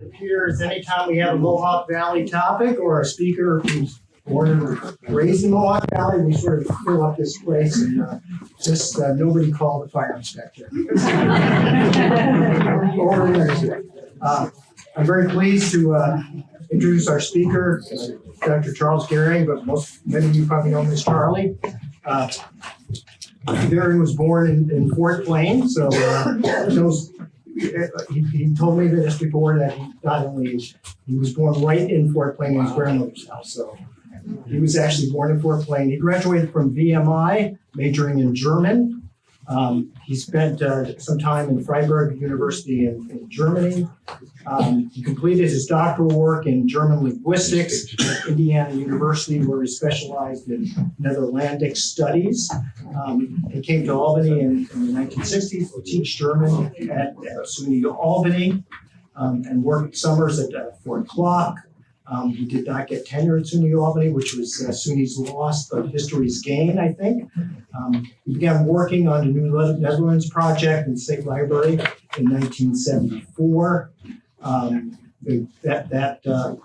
appears anytime we have a Mohawk Valley topic or a speaker who's born and raised in Mohawk Valley, we sort of fill up this place and uh, just, uh, nobody called the fire inspector. Or uh, I'm very pleased to uh, introduce our speaker, uh, Dr. Charles Gehring, but most, many of you probably know him as Charlie. Uh, Gehring was born in, in Fort Plain, so uh, knows he, he told me this before that he not only he was born right in Fort Plain in his grandmother's house, so he was actually born in Fort Plain. He graduated from VMI, majoring in German. Um, he spent uh, some time in Freiburg University in, in Germany. Um, he completed his doctoral work in German linguistics at Indiana University, where he specialized in Netherlandic studies. Um, he came to Albany in, in the 1960s to teach German at, at SUNY Albany um, and worked summers at uh, Fort Clark. Um, he did not get tenure at SUNY Albany, which was uh, SUNY's loss, but history's gain, I think. Um, he began working on the New Netherlands project in the State Library in 1974. Um, that that uh,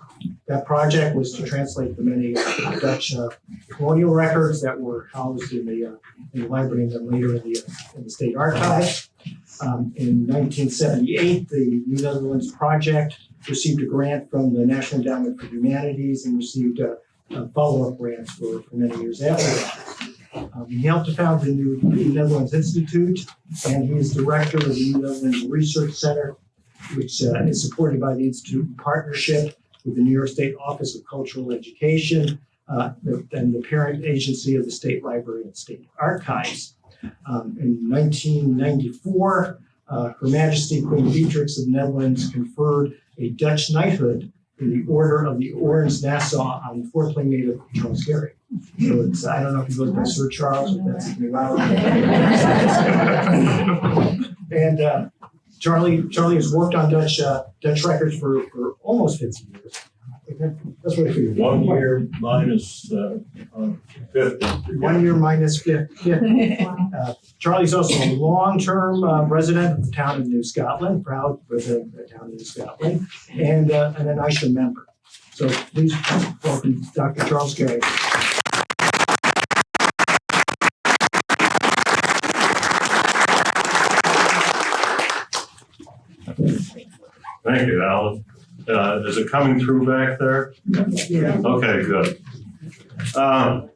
that project was to translate the many Dutch uh, colonial records that were housed in the, uh, in the library and then later in the, uh, in the state archive. Um, in 1978, the New Netherlands project received a grant from the National Endowment for Humanities and received uh, uh, follow-up grants for, for many years after that. Um, he helped to found the New Netherlands Institute, and he is director of the New Netherlands Research Center, which uh, is supported by the Institute in partnership with the New York State Office of Cultural Education uh, and the parent agency of the State Library and State Archives. Um, in 1994, uh, Her Majesty Queen Beatrix of the Netherlands conferred a Dutch knighthood in the Order of the Orange Nassau on Plain native Charles Gehring. So it's, I don't know if he goes by Sir Charles, if that's allowed. And uh, Charlie, Charlie has worked on Dutch, uh, Dutch records for, for almost fifty years. That's what I figured. One year minus, uh, uh, fifty. One year minus fif- fifty. Uh, Charlie's also a long-term uh, resident of the town of New Scotland, proud resident of the town of New Scotland, and, uh, and an ISHA member. So please welcome Dr. Charles Gehring. Thank you, Alan. Uh, is it coming through back there? Yeah. Okay, good. Um,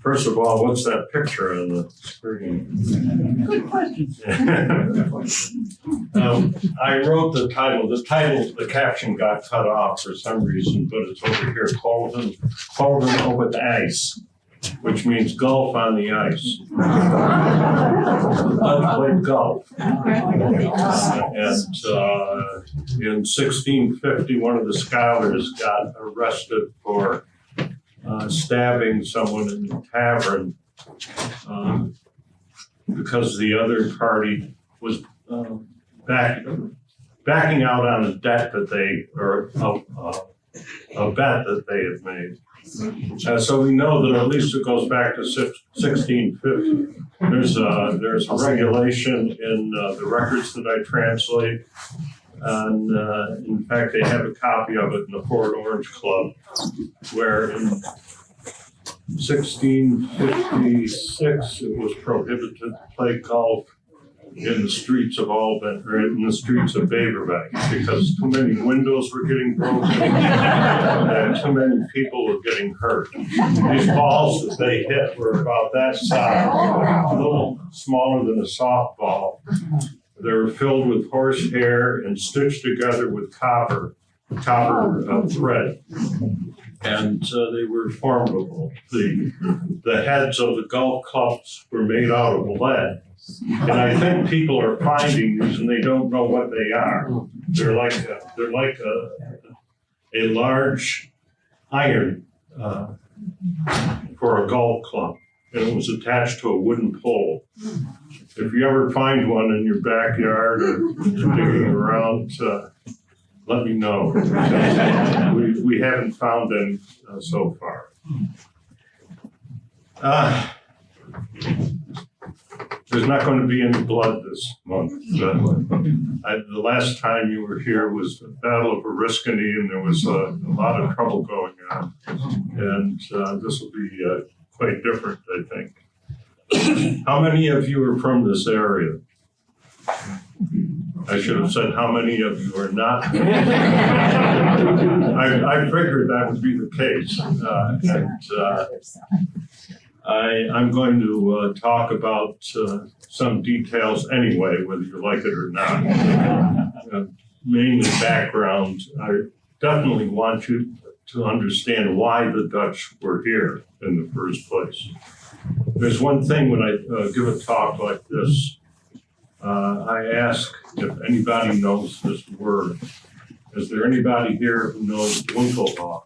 First of all, what's that picture on the screen? Good question. Um, I wrote the title, the title, the caption got cut off for some reason, but it's over here, Colvin, Colvin over the ice, which means golf on the ice. I played golf. And uh, in sixteen fifty, one of the scholars got arrested for uh, stabbing someone in the tavern um, because the other party was um, back, backing out on a debt that they, or a- a bet that they had made. Uh, so we know that at least it goes back to sixteen fifty. There's a, there's a regulation in uh, the records that I translate. And uh, in fact, they have a copy of it in the Fort Orange Club, where in sixteen fifty-six, it was prohibited to play golf in the streets of Albany, or in the streets of Beverwijck, because too many windows were getting broken, and too many people were getting hurt. These balls that they hit were about that size, a little smaller than a softball. They were filled with horsehair and stitched together with copper, copper uh, thread. And uh, they were formidable. The, the heads of the golf clubs were made out of lead. And I think people are finding these and they don't know what they are. They're like, a- they're like a, a large iron uh, for a golf club. And it was attached to a wooden pole. If you ever find one in your backyard or digging around, uh, let me know. We, we haven't found them uh, so far. Uh, there's not going to be any blood this month. Uh, I, the last time you were here was the Battle of Oriskany, and there was uh, a lot of trouble going on. And uh, this will be uh, quite different, I think. How many of you are from this area? I should have said, how many of you are not? I, I figured that would be the case. Uh, and uh, I, I'm going to uh, talk about uh, some details anyway, whether you like it or not. Uh, Mainly background. I definitely want you to understand why the Dutch were here in the first place. There's one thing when I uh, give a talk like this, uh, I ask if anybody knows this word. Is there anybody here who knows Winkelhock?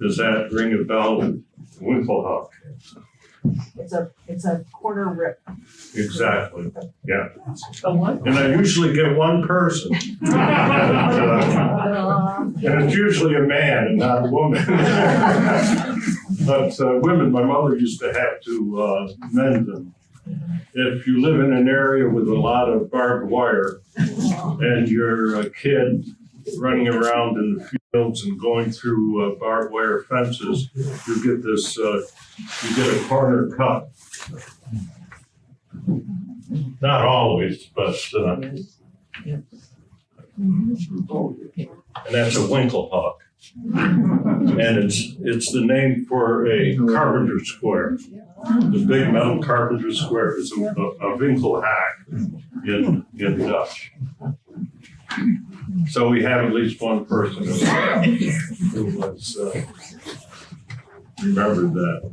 Does that ring a bell? Winkelhock, It's a, it's a quarter rip. exactly. Yeah, The what? and I usually get one person. And, uh, And it's usually a man and not a woman. But uh, women, my mother used to have to uh, mend them. If you live in an area with a lot of barbed wire and you're a kid running around in the fields and going through uh, barbed wire fences, you get this, uh, you get a corner cut. Not always, but, uh, and that's a winkle Winkelhock. And it's, it's the name for a carpenter square. The big metal carpenter square is a, a Winkelhack in, in Dutch. So we have at least one person who who was, uh, remembered that.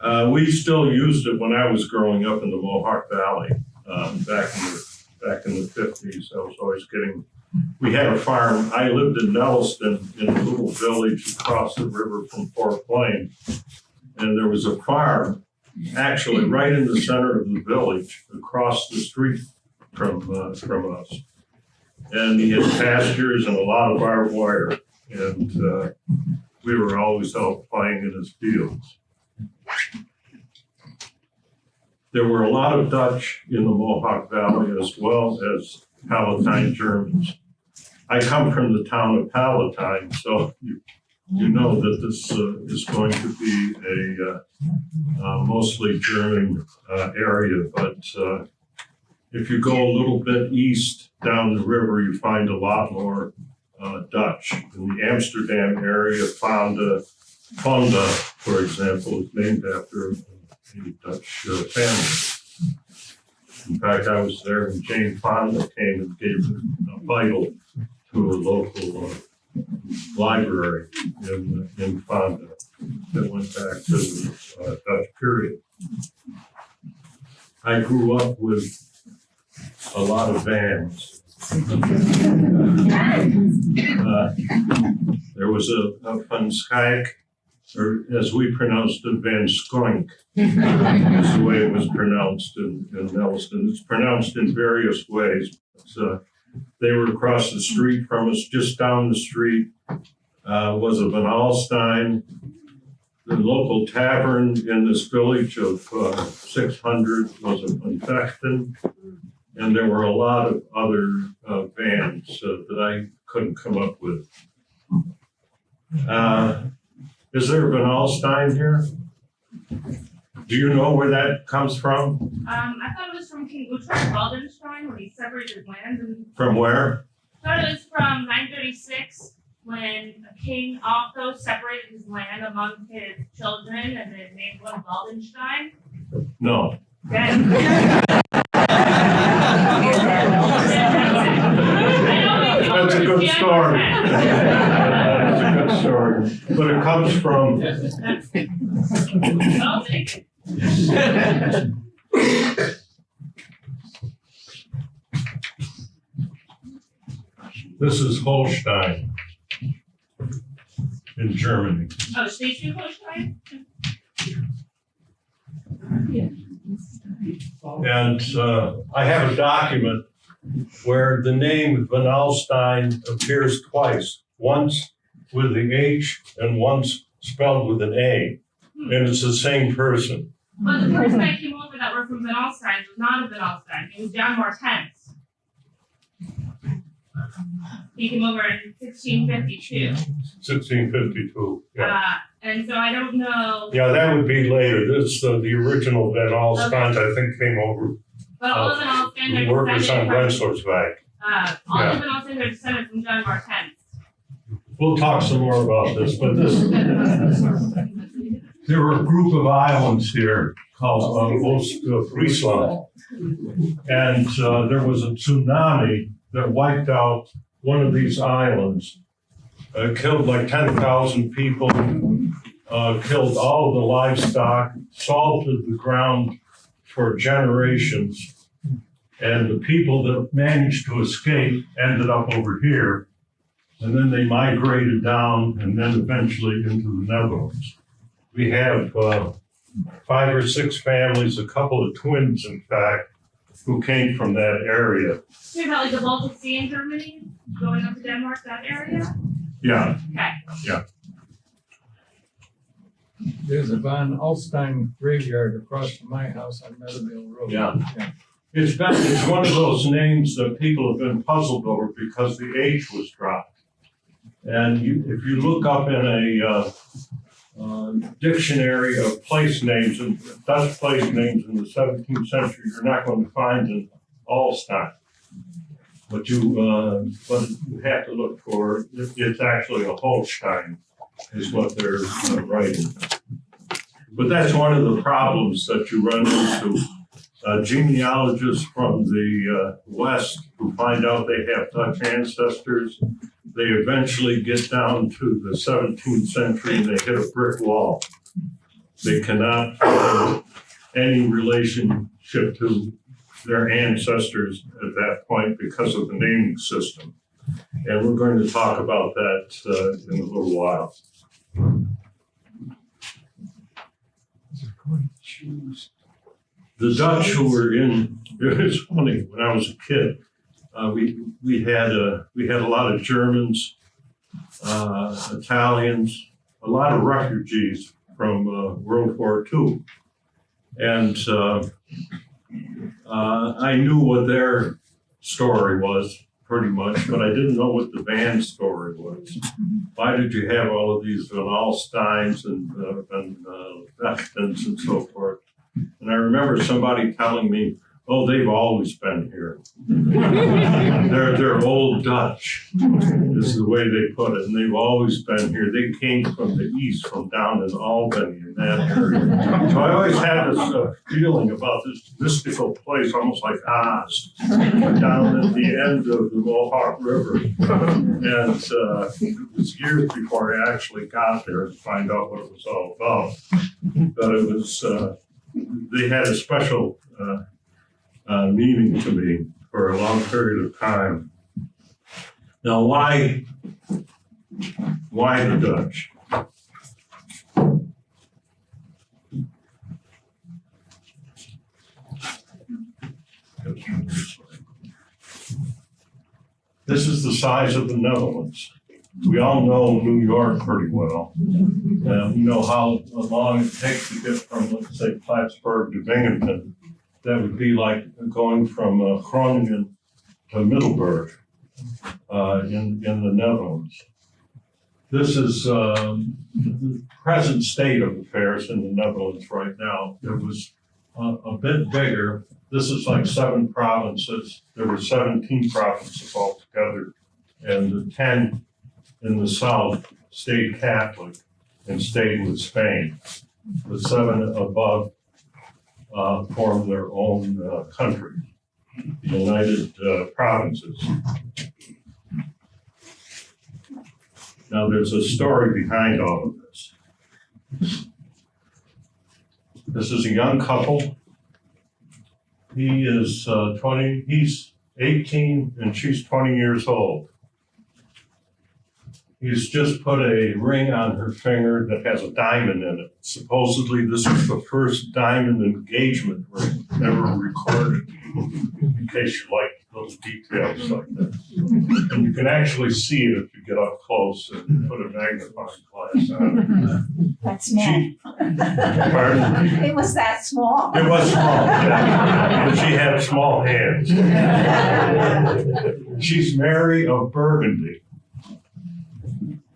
Uh, we still used it when I was growing up in the Mohawk Valley, um, back in the, back in the fifties. I was always getting we had a farm. I lived in Nelliston in a little village across the river from Fort Plain. And there was a farm actually right in the center of the village across the street from, uh, from us. And he had pastures and a lot of barbed wire. And, uh, we were always out playing in his fields. There were a lot of Dutch in the Mohawk Valley as well as Palatine Germans. I come from the town of Palatine, so you, you know that this uh, is going to be a uh, uh, mostly German uh, area, but uh, if you go a little bit east down the river, you find a lot more Dutch. In the Amsterdam area, Fonda, Fonda, for example, is named after a Dutch family. In fact, I was there when Jane Fonda came and gave a Bible to a local library in, in Fonda that went back to the uh, Dutch period. I grew up with a lot of bands. Uh, There was a, a Van Schaik, or as we pronounced it, Van Skoink is the way it was pronounced in, in Nelliston. It's pronounced in various ways. But, uh, they were across the street from us, just down the street, uh, was a Van Alstyne. The local tavern in this village of, uh, six hundred was a Van Vechten. And there were a lot of other, uh, bands uh, that I couldn't come up with. Uh, is there a Van Alstyne here? Do you know where that comes from? Um, I thought it was from King Guthrum Waldenstein when he separated land, and From where? I thought it was from 936 when King Otho separated his land among his children and then named one Waldenstein. No. Then- That's a good story. That's a good story. But it comes from, I'll take it. This is Holstein in Germany. Oh, Schleswig-Holstein? And uh, I have a document where the name Van Alstyne appears twice, once with the H and once spelled with an A. And it's the same person. But the person that came over that were from Van Alstyne was not a Van Alstyne, it was John Martens. He came over in 1652. 1652, yeah. uh, and so I don't know, Yeah, that would be later. This, uh, the original Van Alstyne, I think, came over, but all of Van Alstyne the are workers on descended from, Rensselaersburg. uh, all Yeah. of Van Alstyne are descended from John Mortens. We'll talk some more about this, but this, there were a group of islands here called, uh, Ost uh, Friesland. And, uh, there was a tsunami that wiped out one of these islands. Uh, killed like ten thousand people, uh, killed all the livestock, salted the ground for generations. And the people that managed to escape ended up over here. And then they migrated down and then eventually into the Netherlands. We have uh, five or six families, a couple of twins, in fact, who came from that area. Talking about like the Baltic Sea in Germany, going up to Denmark, that area? Yeah, Okay, Yeah. There's a Von Alstyne graveyard across from my house on Meadowvale Road. Yeah. it's been, it's one of those names that people have been puzzled over because the H was dropped. And you, if you look up in a uh, uh, dictionary of place names and Dutch place names in the seventeenth century, you're not going to find an Alstein. But you, uh, but you have to look for, it- it's actually a Holstein is what they're uh, writing. But that's one of the problems that you run into. Uh, genealogists from the uh, West who find out they have Dutch ancestors, they eventually get down to the 17th century and they hit a brick wall. They cannot find any relationship to their ancestors at that point because of the naming system. And we're going to talk about that uh, in a little while. The Dutch who were in, it was funny, when I was a kid, uh, we, we had, uh, we had a lot of Germans, uh, Italians, a lot of refugees from, uh, World War II. And, uh, uh, I knew what their story was pretty much, but I didn't know what the band story was. Why did you have all of these Van Alstynes and, uh, and, uh, and so forth? And I remember somebody telling me, oh, they've always been here. They're, they're old Dutch, is the way they put it, and they've always been here. They came from the east, from down in Albany in that area. So I always had this uh, feeling about this mystical place, almost like Oz, down at the end of the Mohawk River. And uh, it was years before I actually got there to find out what it was all about. But it was, uh, they had a special uh, uh, meaning to me for a long period of time. Now, why, why the Dutch? This is the size of the Netherlands. We all know New York pretty well. Uh, we know how long it takes to get from, let's say, Plattsburgh to Binghamton. That would be like going from uh, Groningen to Middelburg uh, in, in the Netherlands. This is um, the present state of affairs in the Netherlands right now. It was uh, a bit bigger. This is like seven provinces. There were 17 provinces altogether, and the 10 in the south stayed Catholic and stayed with Spain. The seven above uh, formed their own uh, country, the United uh, Provinces. Now, there's a story behind all of this. This is a young couple. He is uh, 20, he's 18 and she's 20 years old. He's just put a ring on her finger that has a diamond in it. Supposedly, this is the first diamond engagement ring ever recorded. In case you like little details like that. And you can actually see it if you get up close and put a magnifying glass on That's it. small. She, pardon? It was that small. It was small, yeah, but she had small hands. She's Mary of Burgundy.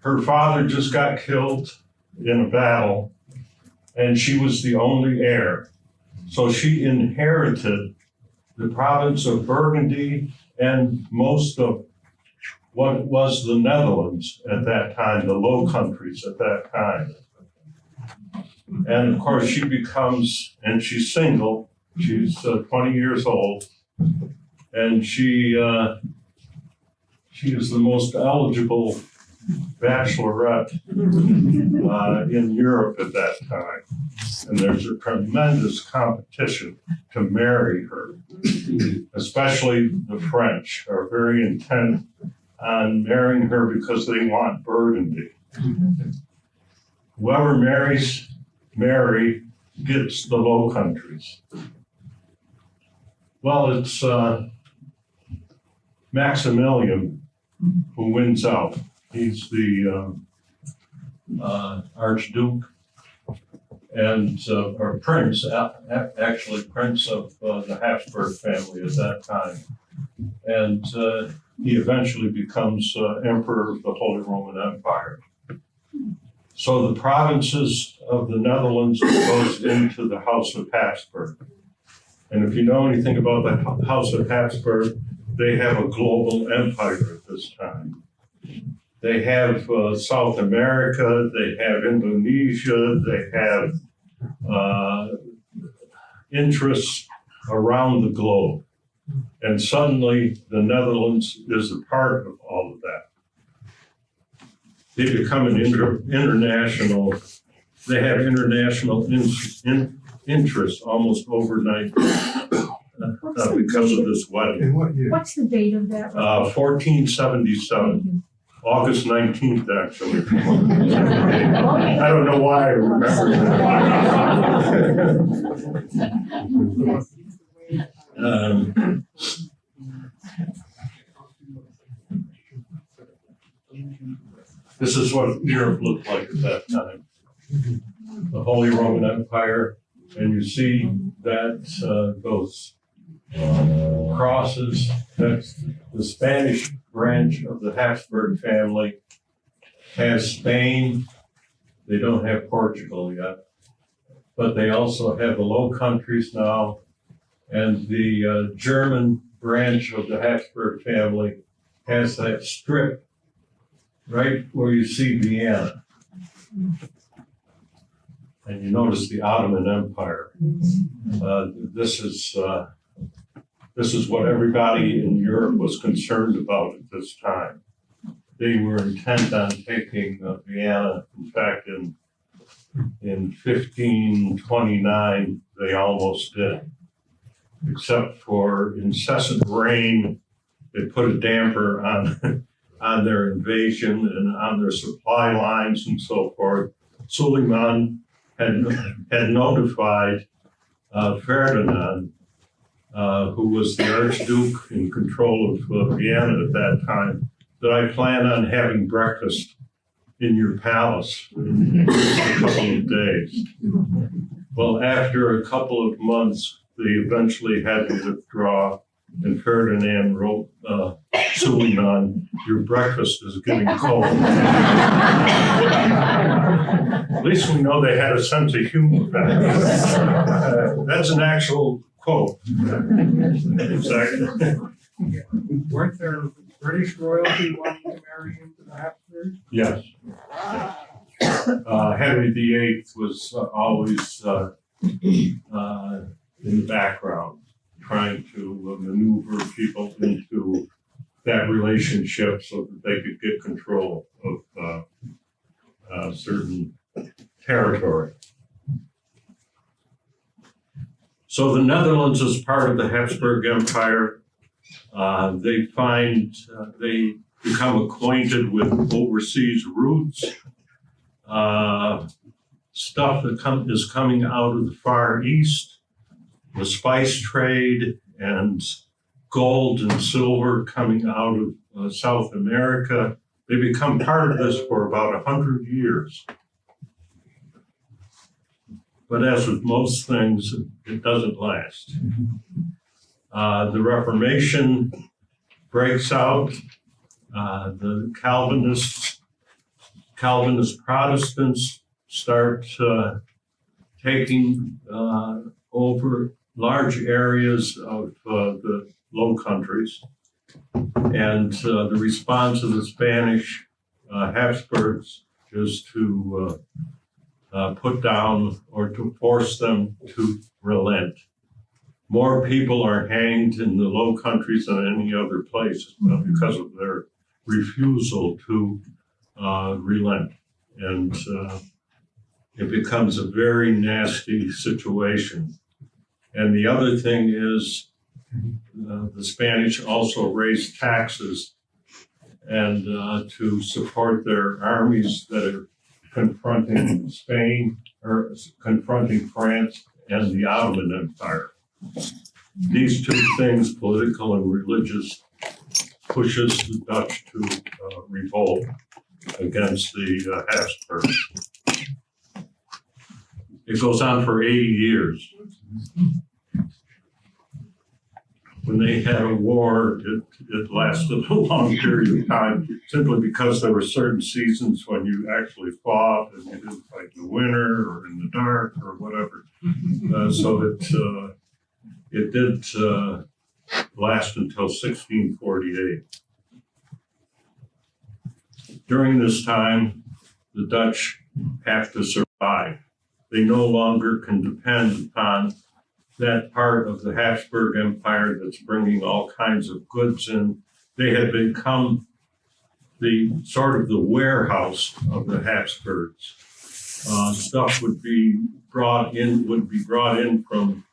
Her father just got killed in a battle, and she was the only heir. So she inherited the province of Burgundy and most of what was the Netherlands at that time, the Low Countries at that time. And of course, she becomes, and she's single, she's uh, 20 years old, and she uh, she is the most eligible bachelorette uh, in Europe at that time. And there's a tremendous competition to marry her. Especially the French are very intent on marrying her because they want Burgundy. Whoever marries Mary gets the Low Countries. Well, it's uh, Maximilian who wins out. He's the um, uh, Archduke and uh, or Prince, actually Prince of uh, the Habsburg family at that time. And uh, he eventually becomes uh, Emperor of the Holy Roman Empire. So the provinces of the Netherlands goes into the House of Habsburg. And if you know anything about the House of Habsburg, they have a global empire at this time. They have uh, South America, they have Indonesia, they have uh, interests around the globe. And suddenly, the Netherlands is a part of all of that. They become an inter- international, they have international in- in- interest almost overnight uh, because of this wedding. In what year? What's the date of that? Uh, 1477, August 19th, actually. I don't know why I remember that. Um, This is what Europe looked like at that time. The Holy Roman Empire, and you see that, uh, those crosses, that's the Spanish branch of the Habsburg family has Spain. They don't have Portugal yet. But they also have the Low Countries now. And the uh, German branch of the Habsburg family has that strip right where you see Vienna. And you notice the Ottoman Empire. Uh, This is, uh, this is what everybody in Europe was concerned about at this time. They were intent on taking uh, Vienna. In fact, in, in fifteen twenty-nine, they almost did. Except for incessant rain, they put a damper on, on their invasion and on their supply lines and so forth. Suleiman had, had notified uh, Ferdinand uh, who was the Archduke in control of uh, Vienna at that time, that I plan on having breakfast in your palace in a couple of days. Well, after a couple of months, they eventually had to withdraw, and Ferdinand wrote uh, Suleiman, "Your breakfast is getting cold." At least we know they had a sense of humor. Uh, That's an actual quote. Exactly. Weren't there British royalty wanting to marry into the Habsburgs? Yes. Uh, Henry VIII was uh, always uh, uh, in the background, trying to uh, maneuver people into that relationship so that they could get control of uh, uh, certain territory. So the Netherlands is part of the Habsburg Empire. Uh, they find, uh, they become acquainted with overseas routes. Uh, stuff that come, is coming out of the Far East, the spice trade and gold and silver coming out of uh, South America. They become part of this for about a hundred years. But as with most things, it doesn't last. Uh, the Reformation breaks out. Uh, the Calvinists, Calvinist Protestants start uh, taking uh, over large areas of uh, the Low Countries. And uh, the response of the Spanish Habsburgs is to uh, put down or to force them to relent. More people are hanged in the Low Countries than any other place uh, because of their refusal to uh, relent. And uh, it becomes a very nasty situation. And the other thing is, uh, the Spanish also raised taxes and uh, to support their armies that are confronting Spain or confronting France and the Ottoman Empire. These two things, political and religious, pushes the Dutch to uh, revolt against the uh, Habsburgs. It goes on for 80 years. When they had a war, it, it lasted a long period of time simply because there were certain seasons when you actually fought and you didn't fight in the winter or in the dark or whatever. Uh, so it, uh, it did uh, last until 1648. During this time, the Dutch have to survive. They no longer can depend upon that part of the Habsburg Empire that's bringing all kinds of goods in. They had become the sort of the warehouse of the Habsburgs. Uh, stuff would be brought in, would be brought in from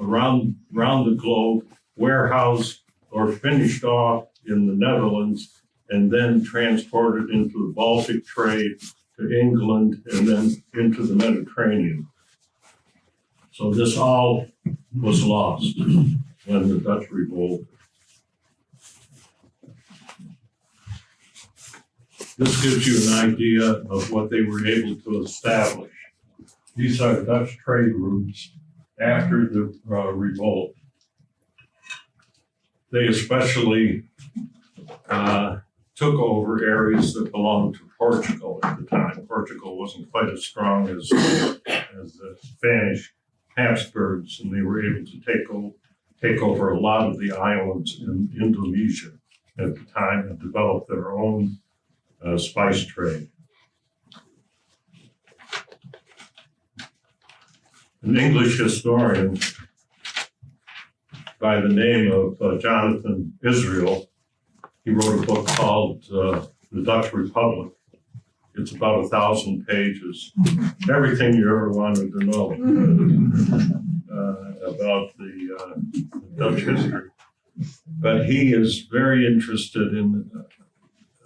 around, around the globe, warehoused or finished off in the Netherlands, and then transported into the Baltic trade to England and then into the Mediterranean. So this all was lost in the Dutch revolt. This gives you an idea of what they were able to establish. These are Dutch trade routes after the uh, revolt. They especially uh, took over areas that belonged to Portugal at the time. Portugal wasn't quite as strong as, as the Spanish Habsburgs, and they were able to take, o- take over a lot of the islands in Indonesia at the time and develop their own uh, spice trade. An English historian by the name of uh, Jonathan Israel, he wrote a book called uh, The Dutch Republic. It's about a thousand pages, everything you ever wanted to know uh, about the uh, Dutch history. But he is very interested in uh,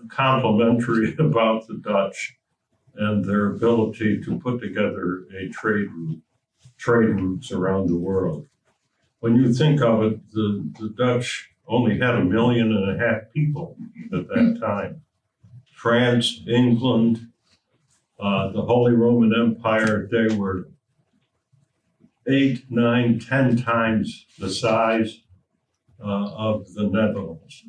complimentary about the Dutch and their ability to put together a trade route, trade routes around the world. When you think of it, the, the Dutch only had a million and a half people at that time. France, England, uh, the Holy Roman Empire, they were eight, nine, ten times the size uh, of the Netherlands.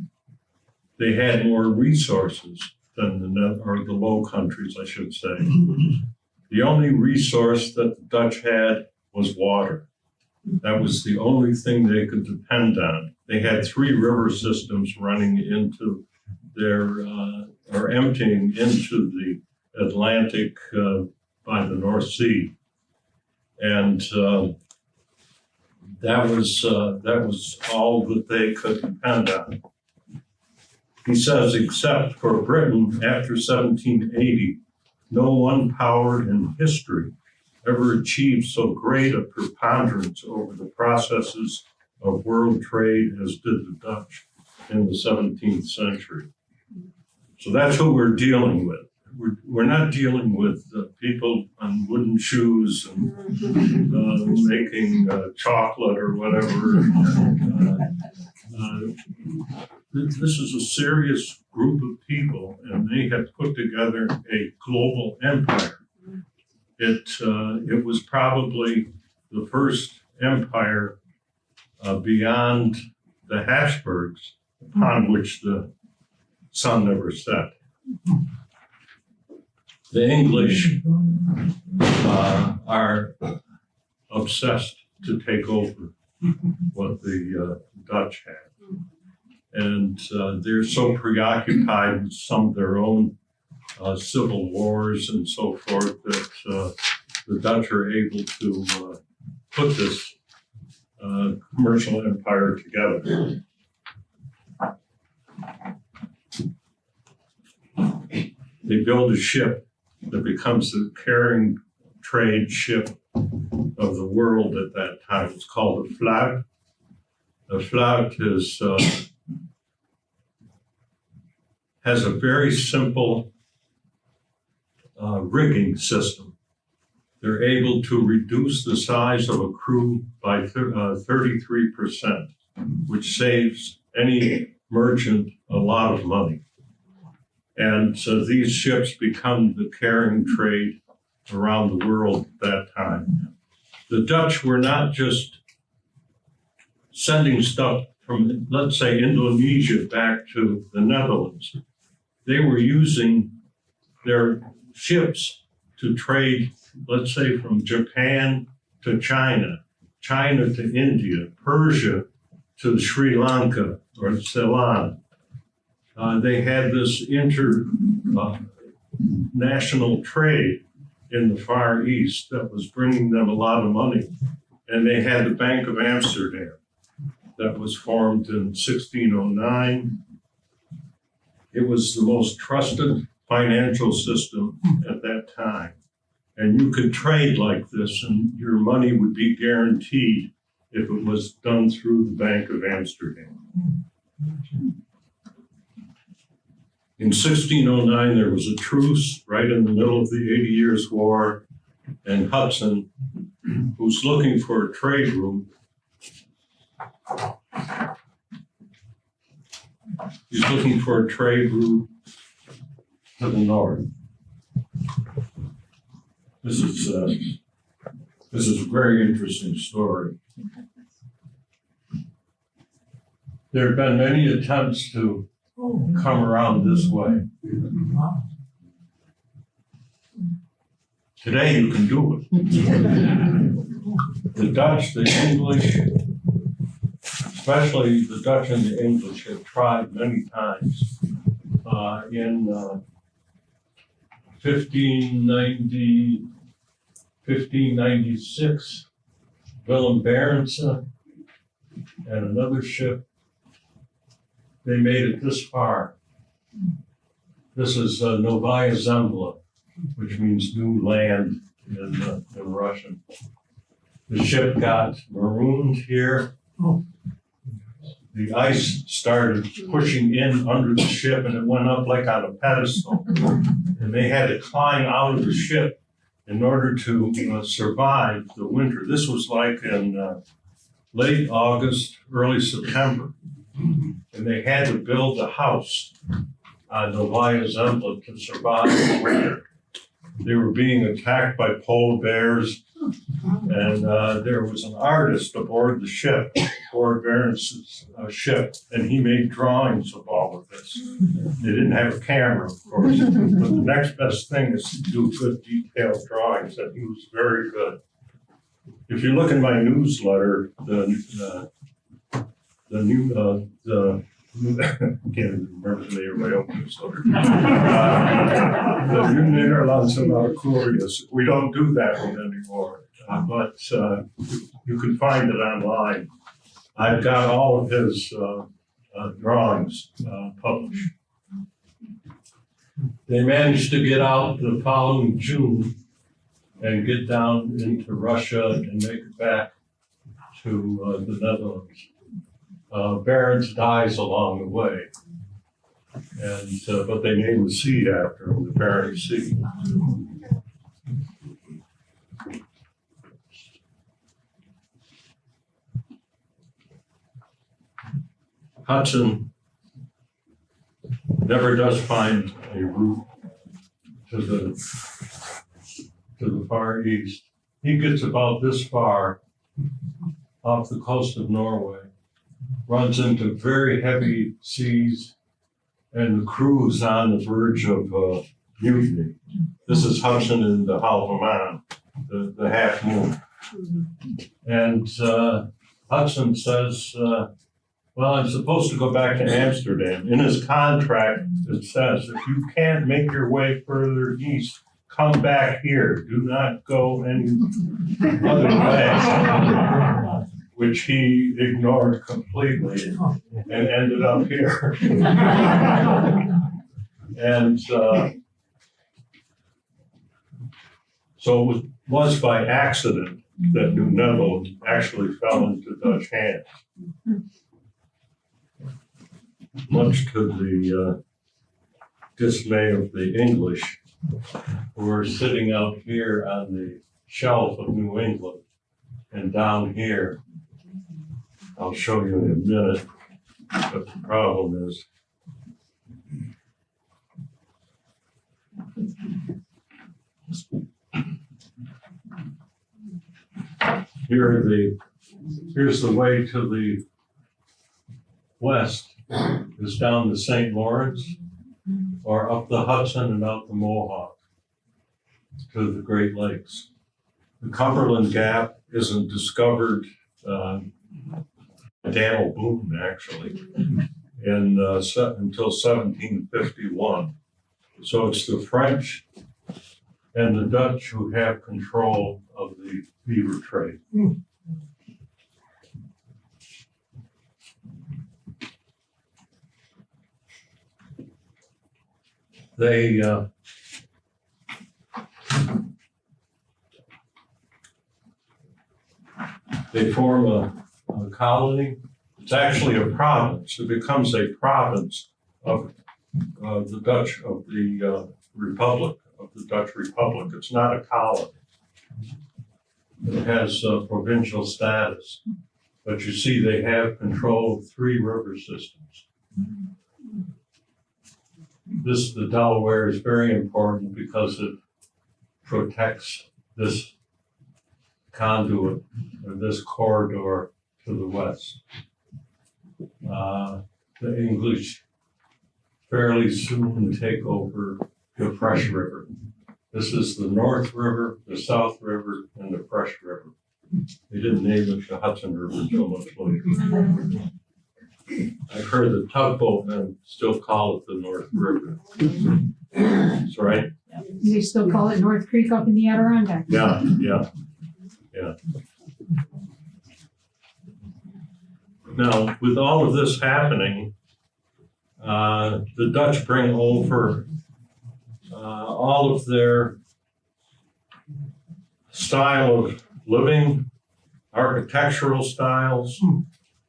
They had more resources than the Net- or the Low Countries, I should say. The only resource that the Dutch had was water. That was the only thing they could depend on. They had three river systems running into their, uh, or emptying into the Atlantic uh, by the North Sea. And um, that was, uh, that was all that they could depend on. He says, except for Britain after 1780, no one power in history ever achieved so great a preponderance over the processes of world trade as did the Dutch in the 17th century. So that's who we're dealing with. We're, we're not dealing with uh, people on wooden shoes and uh, making uh, chocolate or whatever. Uh, uh, this is a serious group of people and they have put together a global empire. It, uh, it was probably the first empire beyond the Habsburgs upon which the sun never set. The English uh, are obsessed to take over what the uh, Dutch had. And uh, they're so preoccupied with some of their own uh, civil wars and so forth that uh, the Dutch are able to uh, put this commercial empire together. They build a ship that becomes the carrying trade ship of the world at that time. It's called a flag. A flag is uh, has a very simple uh, rigging system. They're able to reduce the size of a crew by thir- uh, 33%, which saves any merchant a lot of money. And so these ships become the carrying trade around the world at that time. The Dutch were not just sending stuff from, let's say, Indonesia back to the Netherlands. They were using their ships to trade, let's say, from Japan to China, China to India, Persia to Sri Lanka or Ceylon. Uh, they had this international uh, trade in the Far East that was bringing them a lot of money. And they had the Bank of Amsterdam that was formed in 1609. It was the most trusted financial system at that time. And you could trade like this, and your money would be guaranteed if it was done through the Bank of Amsterdam. In 1609, there was a truce right in the middle of the Eighty Years' War, and Hudson, who's looking for a trade route, he's looking for a trade route to the north. This is, uh, this is a very interesting story. There have been many attempts to come around this way. Today you can do it. The Dutch, the English, especially the Dutch and the English have tried many times. Uh, in, uh, 1590, 1596, Willem Barentse and another ship they made it this far. This is uh, Novaya Zembla, which means new land in, uh, in Russian. The ship got marooned here. The ice started pushing in under the ship and it went up like on a pedestal. And they had to climb out of the ship in order to uh, survive the winter. This was like in uh, late August, early September and they had to build a house on Novaya Zembla to survive the winter. They were being attacked by polar bears, and uh, there was an artist aboard the ship, aboard Barent's uh, ship, and he made drawings of all of this. They didn't have a camera, of course, but the next best thing is to do good detailed drawings, and he was very good. If you look in my newsletter, the uh, the new, uh, the, can't remember the name of my own. Uh, The new Nederlandse Curious, we don't do that one anymore, uh, but, uh, you can find it online. I've got all of his, uh, uh, drawings, uh, published. They managed to get out the following June and get down into Russia and make it back to, uh, the Netherlands uh, Barents dies along the way. And, uh, but they named the sea after him, the Barents Sea. Hudson never does find a route to the, to the far east. He gets about this far off the coast of Norway, runs into very heavy seas, and the crew is on the verge of uh, mutiny. This is Hudson in the Halve Maen, the, the half moon. And uh, Hudson says, uh, well, I'm supposed to go back to Amsterdam. In his contract, it says, if you can't make your way further east, come back here. Do not go any other way. Which he ignored completely and ended up here. And uh, so it was, was by accident that New Netherland actually fell into Dutch hands. Much to the uh, dismay of the English, who were sitting out here on the shelf of New England. And down here, I'll show you in a minute, what the problem is. Here the, here's the way to the west, is down the St. Lawrence or up the Hudson and out the Mohawk to the Great Lakes. The Cumberland Gap isn't discovered, uh, Daniel Boone actually, in, uh, until seventeen fifty-one. So it's the French and the Dutch who have control of the beaver trade. They, uh, they form a, a colony. It's actually a province. It becomes a province of, the Dutch, of the, uh, Republic, of the Dutch Republic. It's not a colony. It has uh, provincial status. But you see, they have control of three river systems. This, the Delaware is very important because it protects this conduit or this corridor to the west. Uh, The English fairly soon take over the Fresh River. This is the North River, the South River, and the Fresh River. They didn't name it the Hudson River until much later. I've heard the tugboatmen still call it the North River. That's right. They still call it North Creek up in the Adirondack. Yeah, yeah, yeah. Now, with all of this happening, uh, the Dutch bring over uh, all of their style of living, architectural styles,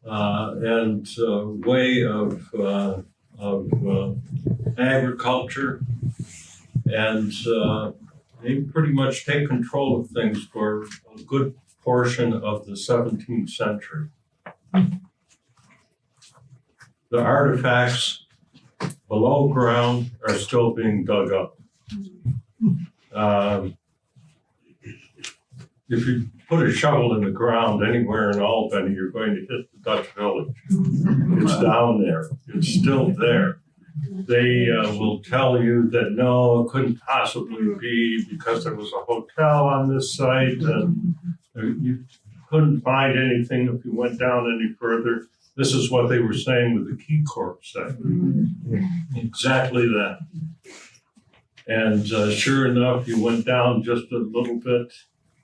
uh, and uh, way of, uh, of uh, agriculture. And uh, they pretty much take control of things for a good portion of the 17th century. The artifacts below ground are still being dug up. Um, if you put a shovel in the ground anywhere in Albany, you're going to hit the Dutch village. It's down there. It's still there. They uh, will tell you that no, it couldn't possibly be because there was a hotel on this site and you couldn't find anything if you went down any further. This is what they were saying with the KeyCorp site. Exactly that. And uh, sure enough, you went down just a little bit.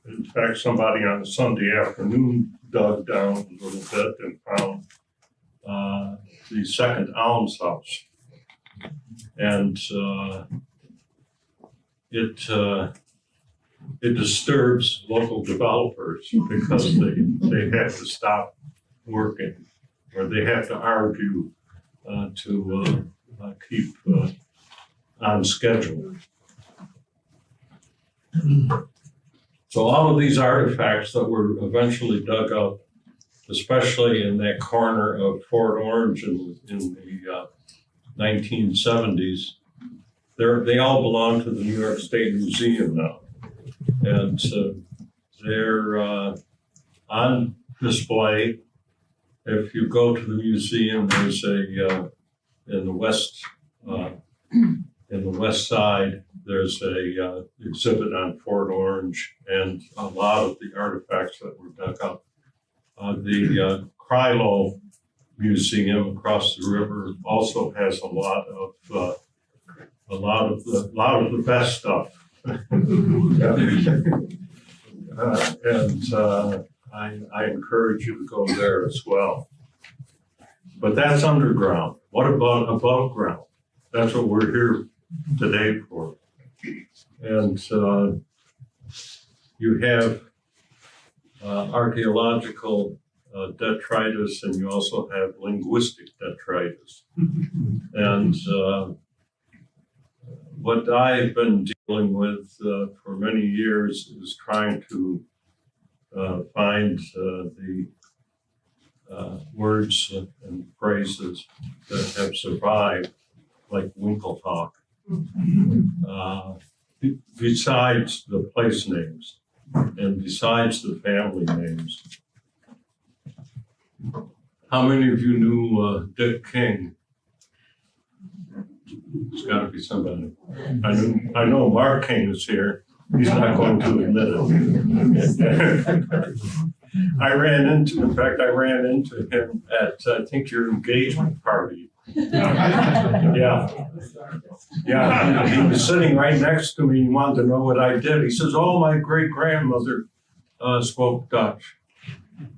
In fact, somebody on a Sunday afternoon dug down a little bit and found uh, the second almshouse. And uh, it, uh, it disturbs local developers because they, they have to stop working or they have to argue uh, to uh, uh, keep uh, on schedule. So all of these artifacts that were eventually dug up especially in that corner of Fort Orange in, in the uh, 1970s. They're, all belong to the New York State Museum now. And uh, they're uh, on display. If you go to the museum, there's a, uh, in the west, uh, in the west side, there's a uh, exhibit on Fort Orange and a lot of the artifacts that were dug up. Uh, the uh, Crailo Museum across the river also has a lot of uh, a lot of the lot of the best stuff. Uh, and uh, I, I encourage you to go there as well. But that's underground. What about above ground? That's what we're here today for. And uh, you have uh, archaeological uh, detritus and you also have linguistic detritus. And uh, what I've been dealing with uh, for many years is trying to uh, find uh, the uh, words and phrases that have survived, like Winklehawk. Uh, besides the place names and besides the family names. How many of you knew uh, Dick King? It's got to be somebody. I know, I know Mark King is here. He's not going to admit it. I ran into, in fact, I ran into him at, I think, your engagement party. Yeah. Yeah, he was sitting right next to me. He wanted to know what I did. He says, "Oh, my great grandmother uh, spoke Dutch,"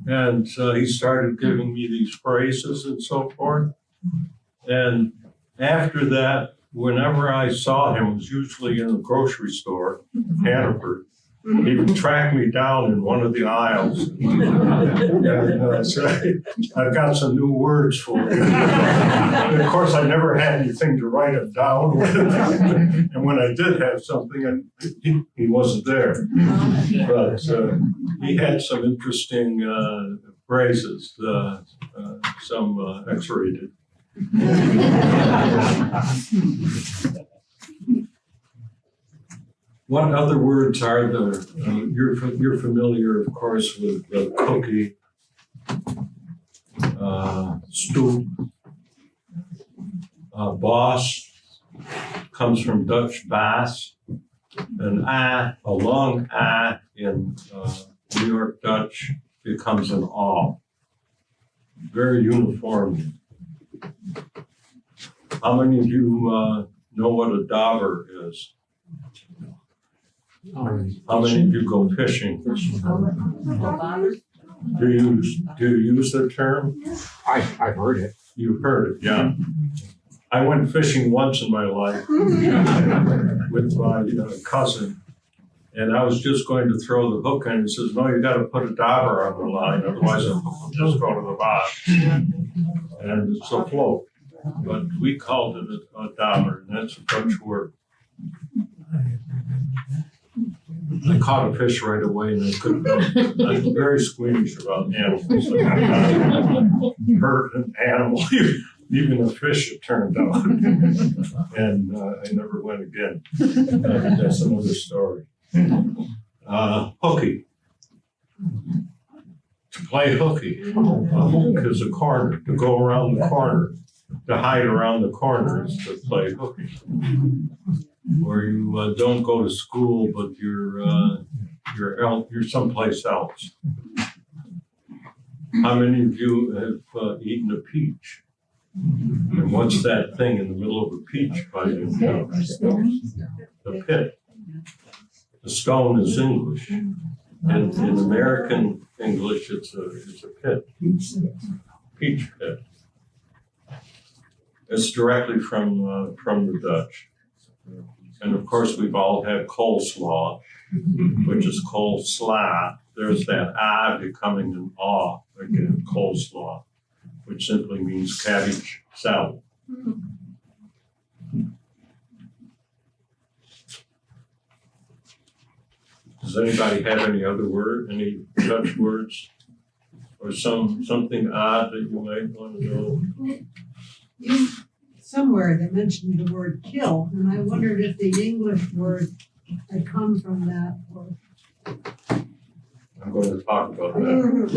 and uh, he started giving me these phrases and so forth. And after that, whenever I saw him, it was usually in the grocery store, Hannaford. He would track me down in one of the aisles. And uh, I've got some new words for you. And of course, I never had anything to write it down with. And when I did have something, and he, wasn't there. But uh, he had some interesting uh, phrases, uh, uh, some X-rated. What other words are there? Uh, You're, you're familiar, of course, with uh, cookie, uh, stoop, uh, boss, comes from Dutch baas, an a, a long a in uh, New York Dutch becomes an aw. Very uniform. How many of you uh, know what a dauber is? How many of you go fishing? Do you, do you use the term? I, I've heard it. You've heard it, yeah. I went fishing once in my life with my uh, cousin. And I was just going to throw the hook in. He says, no, you gotta put a dauber on the line, otherwise the hook will just go to the bottom. And it's a float. But we called it a, a dauber, and that's a Dutch word. I caught a fish right away and I couldn't, I'm very squeamish about animals. Hurt an animal, even a fish it turned out. And uh, I never went again. Uh, That's another story. Uh, hooky. Play hooky. A hook is a corner, to go around the corner, to hide around the corner is to play hooky. Where you uh, don't go to school, but you're, uh, you're, el- you're someplace else. How many of you have uh, eaten a peach? And what's that thing in the middle of a peach by you? The pit. The stone is English. In, in American English, it's a, it's a pit. Peach pit. It's directly from, uh, from the Dutch. And of course, we've all had coleslaw, which is coleslaw. There's that ah becoming an aw again, coleslaw, which simply means cabbage salad. Does anybody have any other word, any Dutch words? or some, something odd that you might want to know? Somewhere they mentioned the word kill, and I wondered if the English word had come from that or. I'm going to talk about that.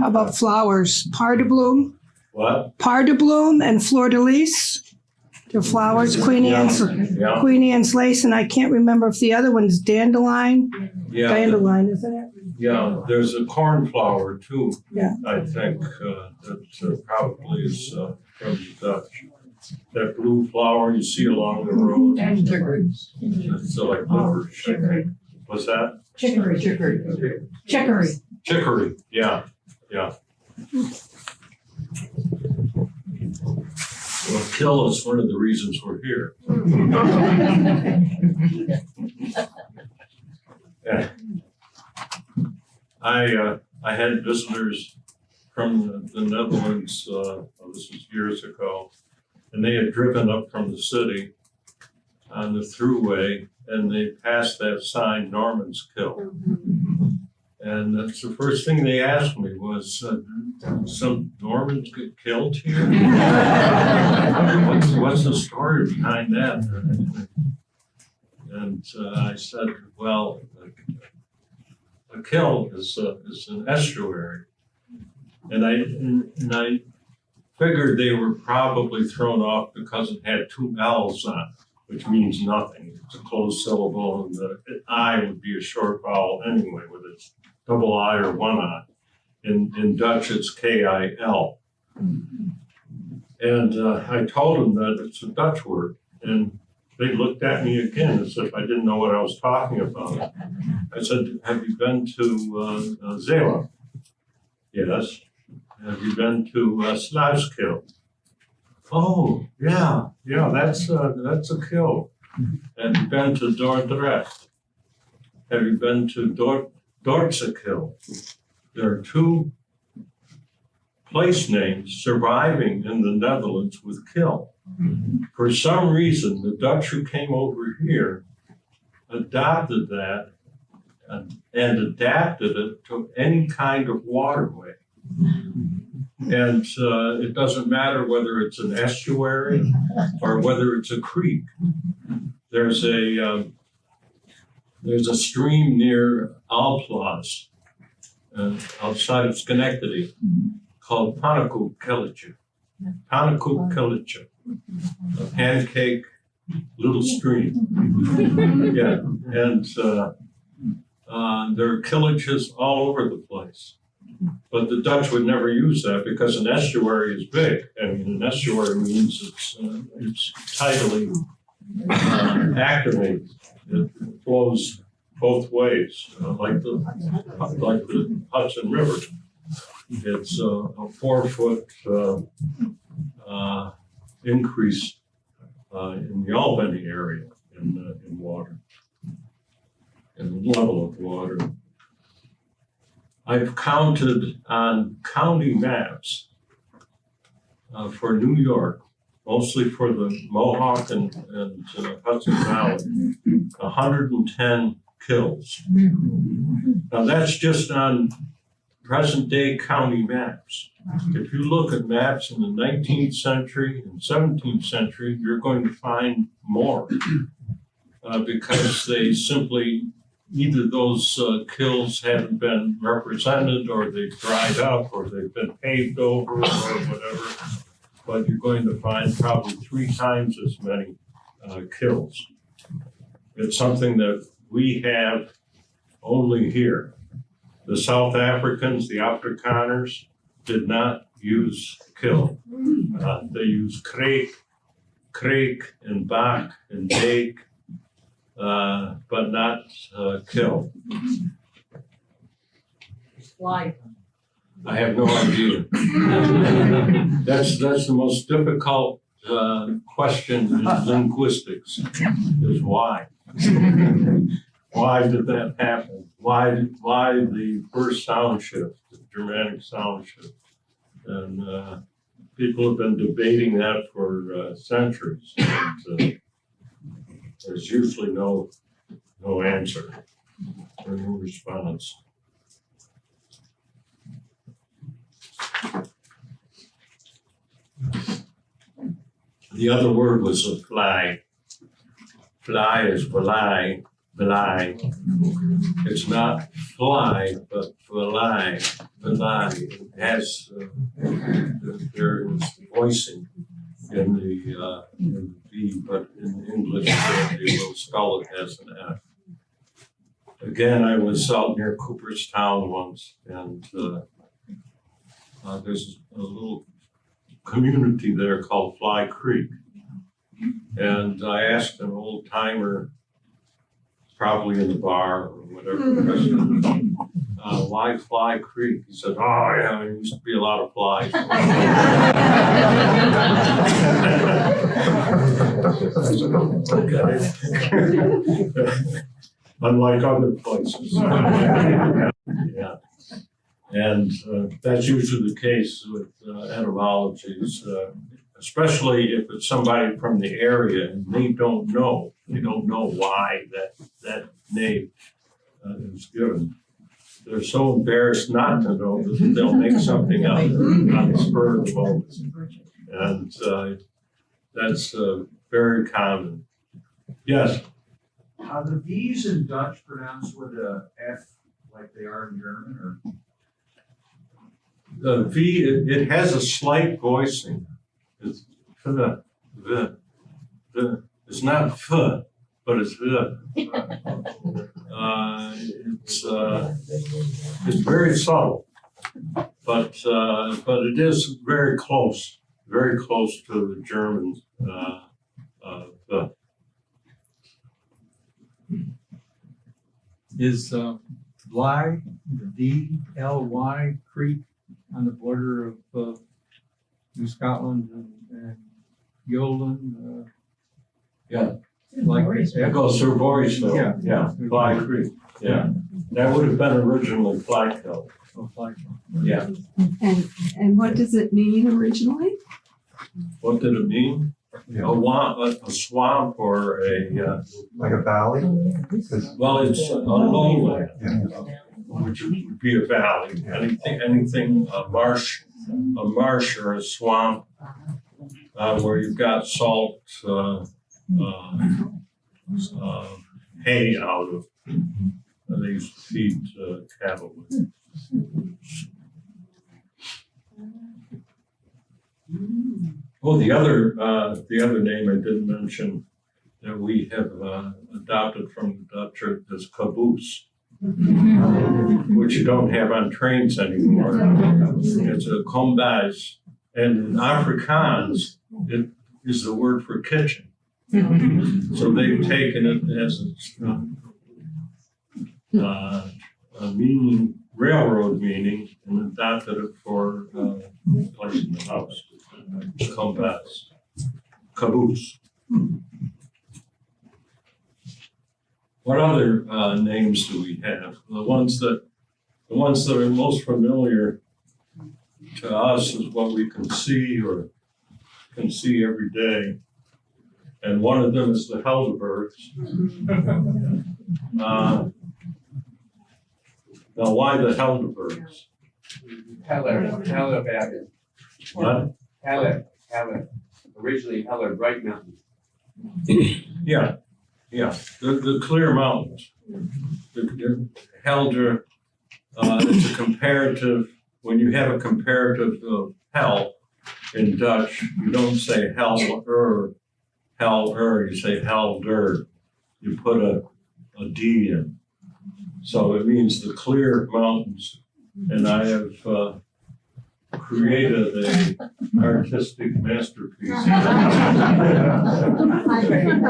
How about flowers? Par de bloom, What? par de bloom and fleur de lis. The flowers, Queen Anne's, Yeah, Queen Anne's lace, and I can't remember if the other one's dandelion. yeah, Dandelion, isn't it? yeah, there's a cornflower too. Yeah. I think, uh, that uh, probably is, uh, from the Dutch. That blue flower you see along the road, And chicory. it's uh, like Oh, licorice, I. What's that? Chicory, Chicory. chicory. Chicory, yeah, yeah. Well, kill is one of the reasons we're here. Yeah. I, uh, I had visitors from the- the Netherlands, uh, well, this was years ago, and they had driven up from the city on the thruway, and they passed that sign, Norman's Kill. And that's the first thing they asked me was, uh, some Normans get killed here? What's, what's the story behind that? And uh, I said, well, a kill is, uh, is an estuary. And I, and and I figured they were probably thrown off because it had two L's on it, which means nothing. It's a closed syllable and the I would be a short vowel anyway with its double I or one I. In, in Dutch, it's K-I-L. And uh, I told them that it's a Dutch word, and they looked at me again as if I didn't know what I was talking about. I said, have you been to uh, uh, Zeeland? Yes. Have you been to uh, Sluiskil? Oh, yeah, yeah, that's, uh, that's a kill. Have you been to Dordrecht? Have you been to Dort, Dortsekil? There are two place names surviving in the Netherlands with kill. For some reason, the Dutch who came over here adopted that and, and adapted it to any kind of waterway. And uh, it doesn't matter whether it's an estuary or whether it's a creek. There's a um, there's a stream near Alplaus, uh, outside of Schenectady, called Panaku Kilicha. Panaku Kilicha, a pancake little stream. Yeah, and uh, uh, there are killages all over the place. But the Dutch would never use that because an estuary is big. I mean, an estuary means it's, uh, it's tidally activated. It flows both ways, uh, like the, like the Hudson River. It's uh, a four-foot uh, uh, increase uh, in the Albany area in, uh, in water, in the level of water. I've counted on county maps for New York, mostly for the Mohawk and, and uh, Hudson Valley, hundred and ten kills. Now, that's just on present-day county maps. If you look at maps in the nineteenth century and seventeenth century, you're going to find more. Uh, because they simply, either those uh, kills haven't been represented, or they've dried up, or they've been paved over, or whatever. But you're going to find probably three times as many uh, kills. It's something that we have only here. The South Africans, the Afrikaners, did not use kill. Uh, they used kreek, kreek, and bak, and dake, uh, but not uh, kill. Why? I have no idea. That's, that's the most difficult uh, question in linguistics, is why. Why did that happen? Why, why the first sound shift, the Germanic sound shift? And uh, people have been debating that for uh, centuries. And, uh, There's usually no, no answer or no response. The other word was fly. Fly is fly, fly. It's not fly, but fly, fly. It has, uh, there is voicing in the, uh, in the but in English uh, they will spell it as an F. Again, I was out near Cooperstown once and uh, uh, there's a little community there called Fly Creek. And I asked an old timer, probably in the bar or whatever, restaurant, uh, why Fly Creek? He said, oh, yeah, there used to be a lot of flies. Unlike other places. Yeah. And uh, that's usually the case with uh, etymologies, uh, especially if it's somebody from the area and they don't know, they don't know why that, that name uh, is given. They're so embarrassed not to know that they'll make something up on the spur of the moment. And uh, that's uh, very common. Yes, Are the V's in Dutch pronounced with a F like they are in German or? The V, it, it has a slight voicing. It's the, the, the, it's not f, but it's the. Uh, it's, uh, it's very subtle, but, uh, but it is very close, very close to the German, uh, uh, the. Is, uh, Bly, D L Y Creek on the border of, uh, New Scotland and, and Yoland, uh? Yeah. Like, It goes through Voorheesville. Yeah. Yeah, Fly Creek, yeah. That would have been originally Flykill. oh, like, Yeah. And, and what does it mean originally? What did it mean? A wa, a, a swamp or a, uh, Like a valley? well, it's a lowland, Yeah. Which would be a valley. Anything, anything, a marsh, a marsh or a swamp, uh, where you've got salt, uh, uh, uh, hay out of, to feed, uh, cattle. Well, the other, uh, the other name I didn't mention that we have, adopted from the Dutch is caboose, which you don't have on trains anymore. It's a kombuis, and in Afrikaans, it is the word for kitchen. So they've taken it as a, uh, a meaning, railroad meaning, and adopted it for, uh, place in the house. Kombuis, caboose. What other, uh, names do we have? The ones that, the ones that are most familiar to us is what we can see or can see every day. And one of them is the Helderbergs. Uh, Now, why the Helderbergs? Heller, Heller Valley, What? Heller, Heller, originally Heller Bright Mountain. Yeah, yeah, the, the clear mountains. Helder, uh, it's a comparative, when you have a comparative of hell in Dutch, you don't say Helder, Helder, you say Helder. You put a, a D in. So it means the clear mountains. And I have, uh, created a artistic masterpiece.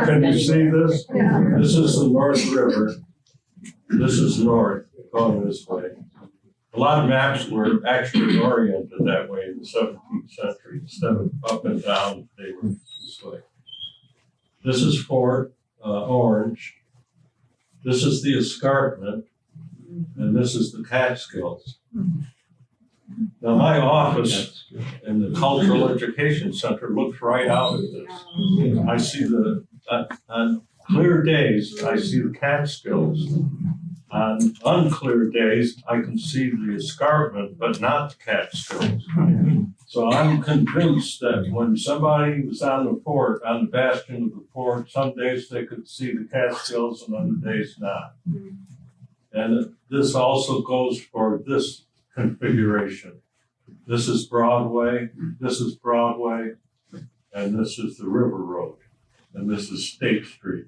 Can you see this? This is the North River. This is north, going this way. A lot of maps were actually oriented that way in the seventeenth century. Instead of up and down, they were this way. This is Fort uh, Orange. This is the escarpment. And this is the Catskills. Now, my office in the Cultural Education Center looks right out at this. I see the, uh, on clear days, I see the Catskills. On unclear days, I can see the escarpment, but not the Catskills. So I'm convinced that when somebody was on the fort, on the bastion of the fort, some days they could see the Catskills and other days not. And this also goes for this configuration. This is Broadway, this is Broadway, and this is the River Road, and this is State Street.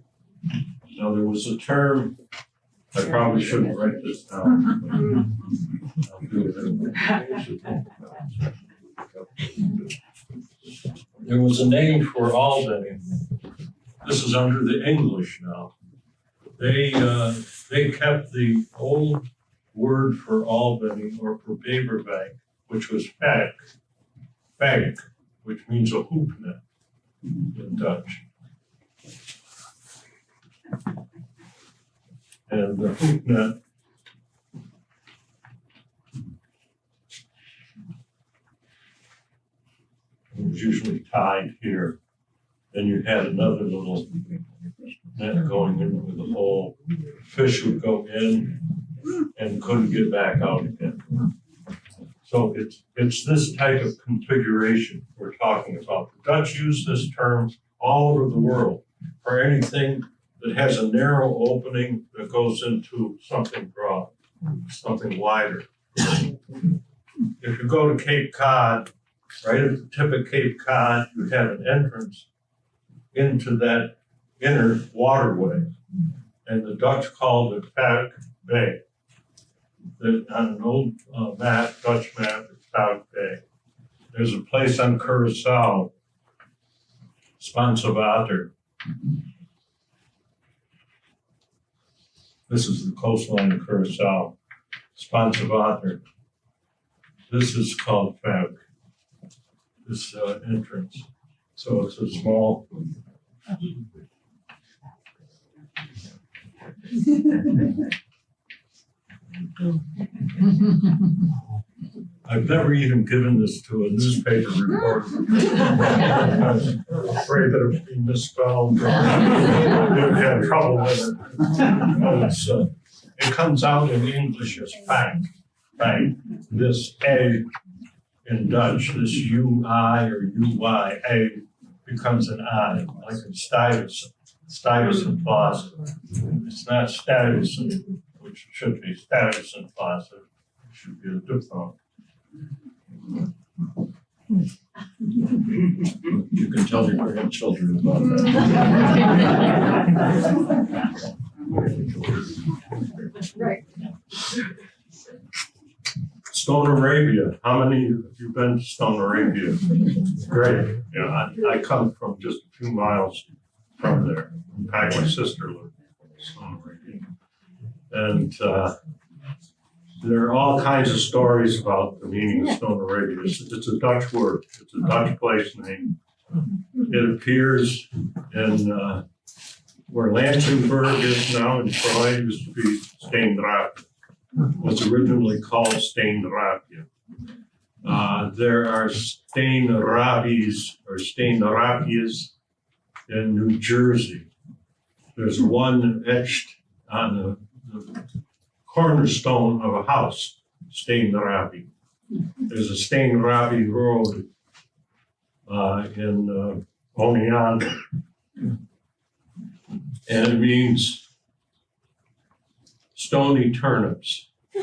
Now, there was a term, I probably shouldn't write this down. There was a name for Albany. This is under the English now. They, uh, they kept the old word for Albany or for Beverwijck, which was fuyck, fuyck, which means a hoop net in Dutch. And the hoop net was usually tied here. Then you had another little net going in with a hole. Fish would go in and couldn't get back out again. So it's, it's this type of configuration we're talking about. The Dutch use this term all over the world for anything that has a narrow opening that goes into something broad, something wider. If you go to Cape Cod, right at the tip of Cape Cod, you have an entrance into that inner waterway. And the Dutch called it Falk Bay. That on an old uh, map, Dutch map, it's Falk Bay. There's a place on Curacao, Spaanse Water. This is the coastline of Curacao, Spaanse Water. This is called Falk this uh, entrance. So it's a small. I've never even given this to a newspaper reporter. I was afraid that it would be misspelled. They'd have trouble with it. It's, uh, It comes out in English as bank, bank. This A in Dutch, this UI or UYA becomes an I, like in Stuyvesant, Stuyvesant Plaza. It's not Stuyvesant, which should be Stuyvesant Plaza, it should be a diphthong. You can tell your grandchildren about that. Right. Stone Arabia, how many of you been to Stone Arabia? Great, you know, I, I come from just a few miles from there. In fact, my sister lived in Stone Arabia. And, uh, there are all kinds of stories about the meaning of Stone Arabia. It's, it's a Dutch word, it's a Dutch place name. It appears in, uh, where Lansingburgh is now in Troy, it used to be was originally called Steenrapia. Uh, there are Steenrapies or Steenrapias in New Jersey. There's one etched on the cornerstone of a house, Steenrapi. There's a Steenrapi Road uh, in uh. And it means stony turnips.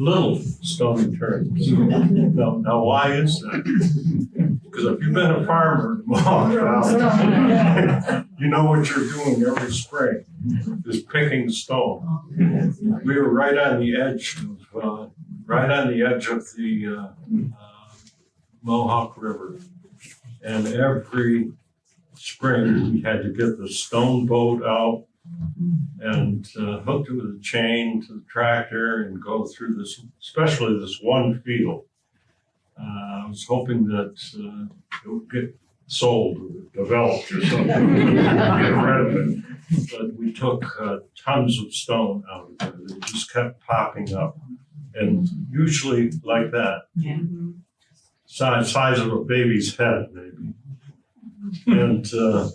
Little stone turns. Now, now why is that? Because if you've been a farmer you know what you're doing every spring, is picking stone. We were right on the edge of, uh, right on the edge of the, uh, uh, Mohawk River. And every spring, we had to get the stone boat out and uh, hooked it with a chain to the tractor and go through this, especially this one field. Uh, I was hoping that uh, it would get sold or developed or something, get rid of it. But we took uh, tons of stone out of it. It just kept popping up. And usually like that, size, size of a baby's head, maybe. And uh,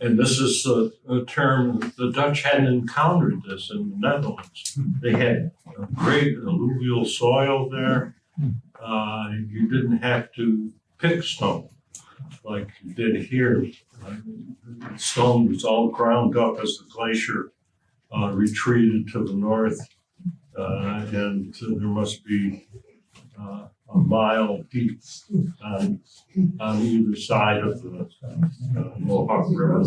And this is a, a term, the Dutch hadn't encountered this in the Netherlands. They had great alluvial soil there. Uh, you didn't have to pick stone like you did here. Uh, Stone was all ground up as the glacier uh, retreated to the north. Uh, and there must be uh, a mile deep on, on either side of the uh, Mohawk River.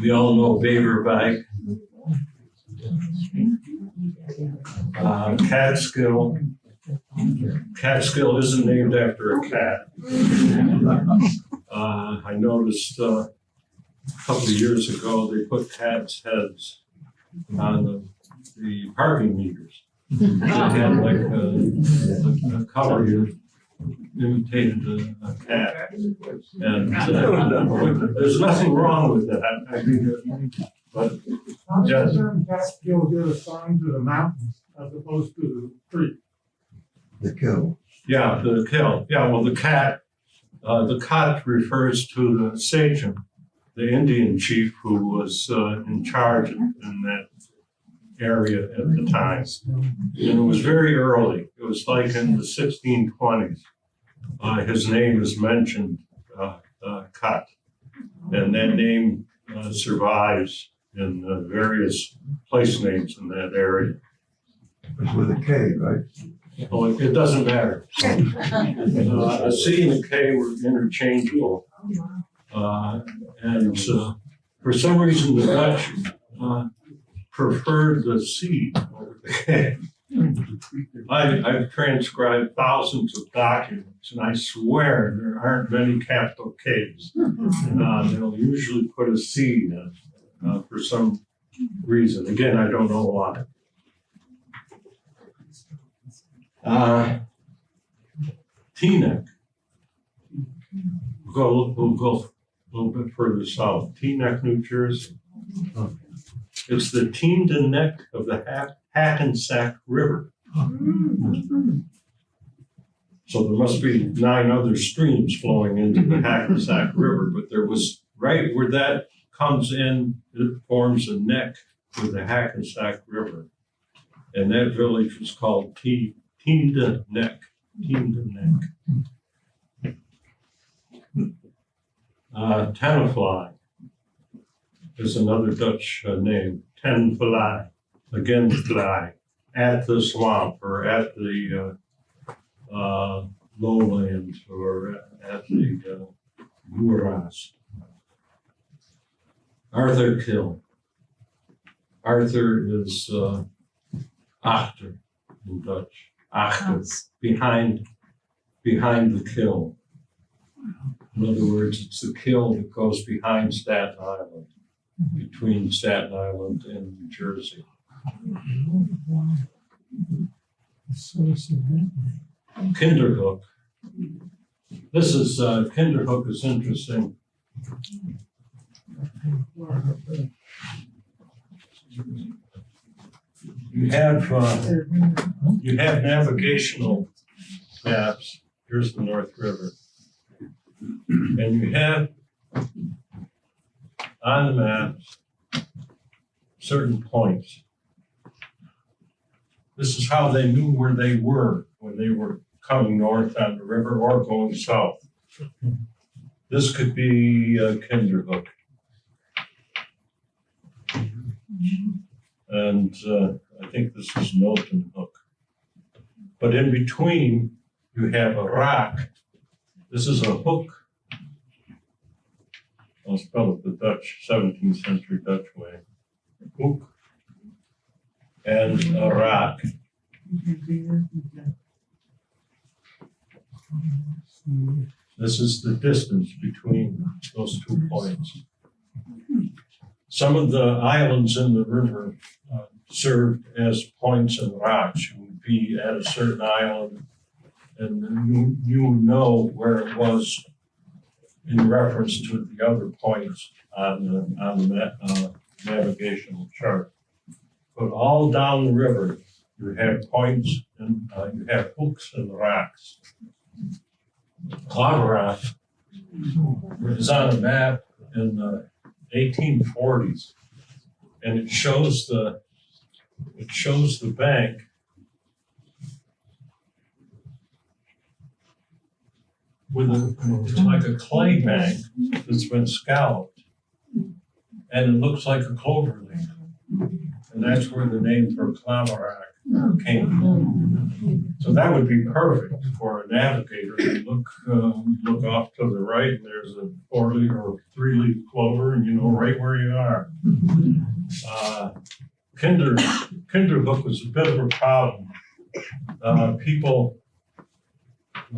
We all know Beverwijck. Uh, Catskill. Catskill isn't named after a cat. Uh, I noticed, uh, a couple of years ago, they put cats' heads on the, the parking meters. They had like a, a cover here imitated a, a cat. And, uh, there's nothing wrong with that, I think, that- but, yes, Catskill get assigned to the mountains as opposed to the creek. The kill. yeah, the kill, yeah, well, the cat, uh, the cat refers to the sachem, the Indian chief who was, uh, in charge in that area at the time. And it was very early. It was like in the sixteen twenties. Uh, his name is mentioned, uh, uh, Cut. And that name, uh, survives in uh, various place names in that area. It's with a K, right? Oh, it it doesn't matter. Uh, a C and a K were interchangeable. Uh, and, uh, for some reason, the Dutch, preferred the C over the K. I, I've transcribed thousands of documents, and I swear there aren't many capital Ks. Uh, they'll usually put a C in, uh, for some reason. Again, I don't know why. Uh, Teaneck. We'll go, we'll go a little bit further south, Teaneck, New Jersey. It's the Teamden Neck of the Hack- Hackensack River. So there must be nine other streams flowing into the Hackensack River, but there was, right where that comes in, it forms a neck with the Hackensack River. And that village was called T, Neck, Teamden Neck. Uh, Tenafly is another Dutch uh, name, Ten Fly, again fly, at the swamp or at the uh, uh, lowlands or at the uh. Arthur Kill. Arthur is uh, achter in Dutch. Achter, behind, behind the kill. In other words, it's the kill that goes behind Staten Island, between Staten Island and New Jersey. Kinderhook. This is, uh, Kinderhook is interesting. You have, uh, you have navigational maps. Here's the North River. And you have on the maps certain points. This is how they knew where they were when they were coming north on the river or going south. This could be uh, Kinderhook. And uh, I think this is Milton Hook. But in between, you have a rock. This is a hook. I'll spell it the Dutch, seventeenth century Dutch way. And a rock. This is the distance between those two points. Some of the islands in the river uh, served as points and rocks. You would be at a certain island and you, you know where it was in reference to the other points on the, on the uh, navigational chart. But all down the river, you have points and uh, you have hooks and rocks. Claverack is on a map in the eighteen forties. And it shows the, it shows the bank. With a, it's like a clay bank that's been scalloped. And it looks like a clover leaf. And that's where the name for Claverack came from. So that would be perfect for a navigator to look, um, look off to the right and there's a four leaf or three leaf clover and you know right where you are. Uh, Kinder, Kinderhook was a bit of a problem. Uh, people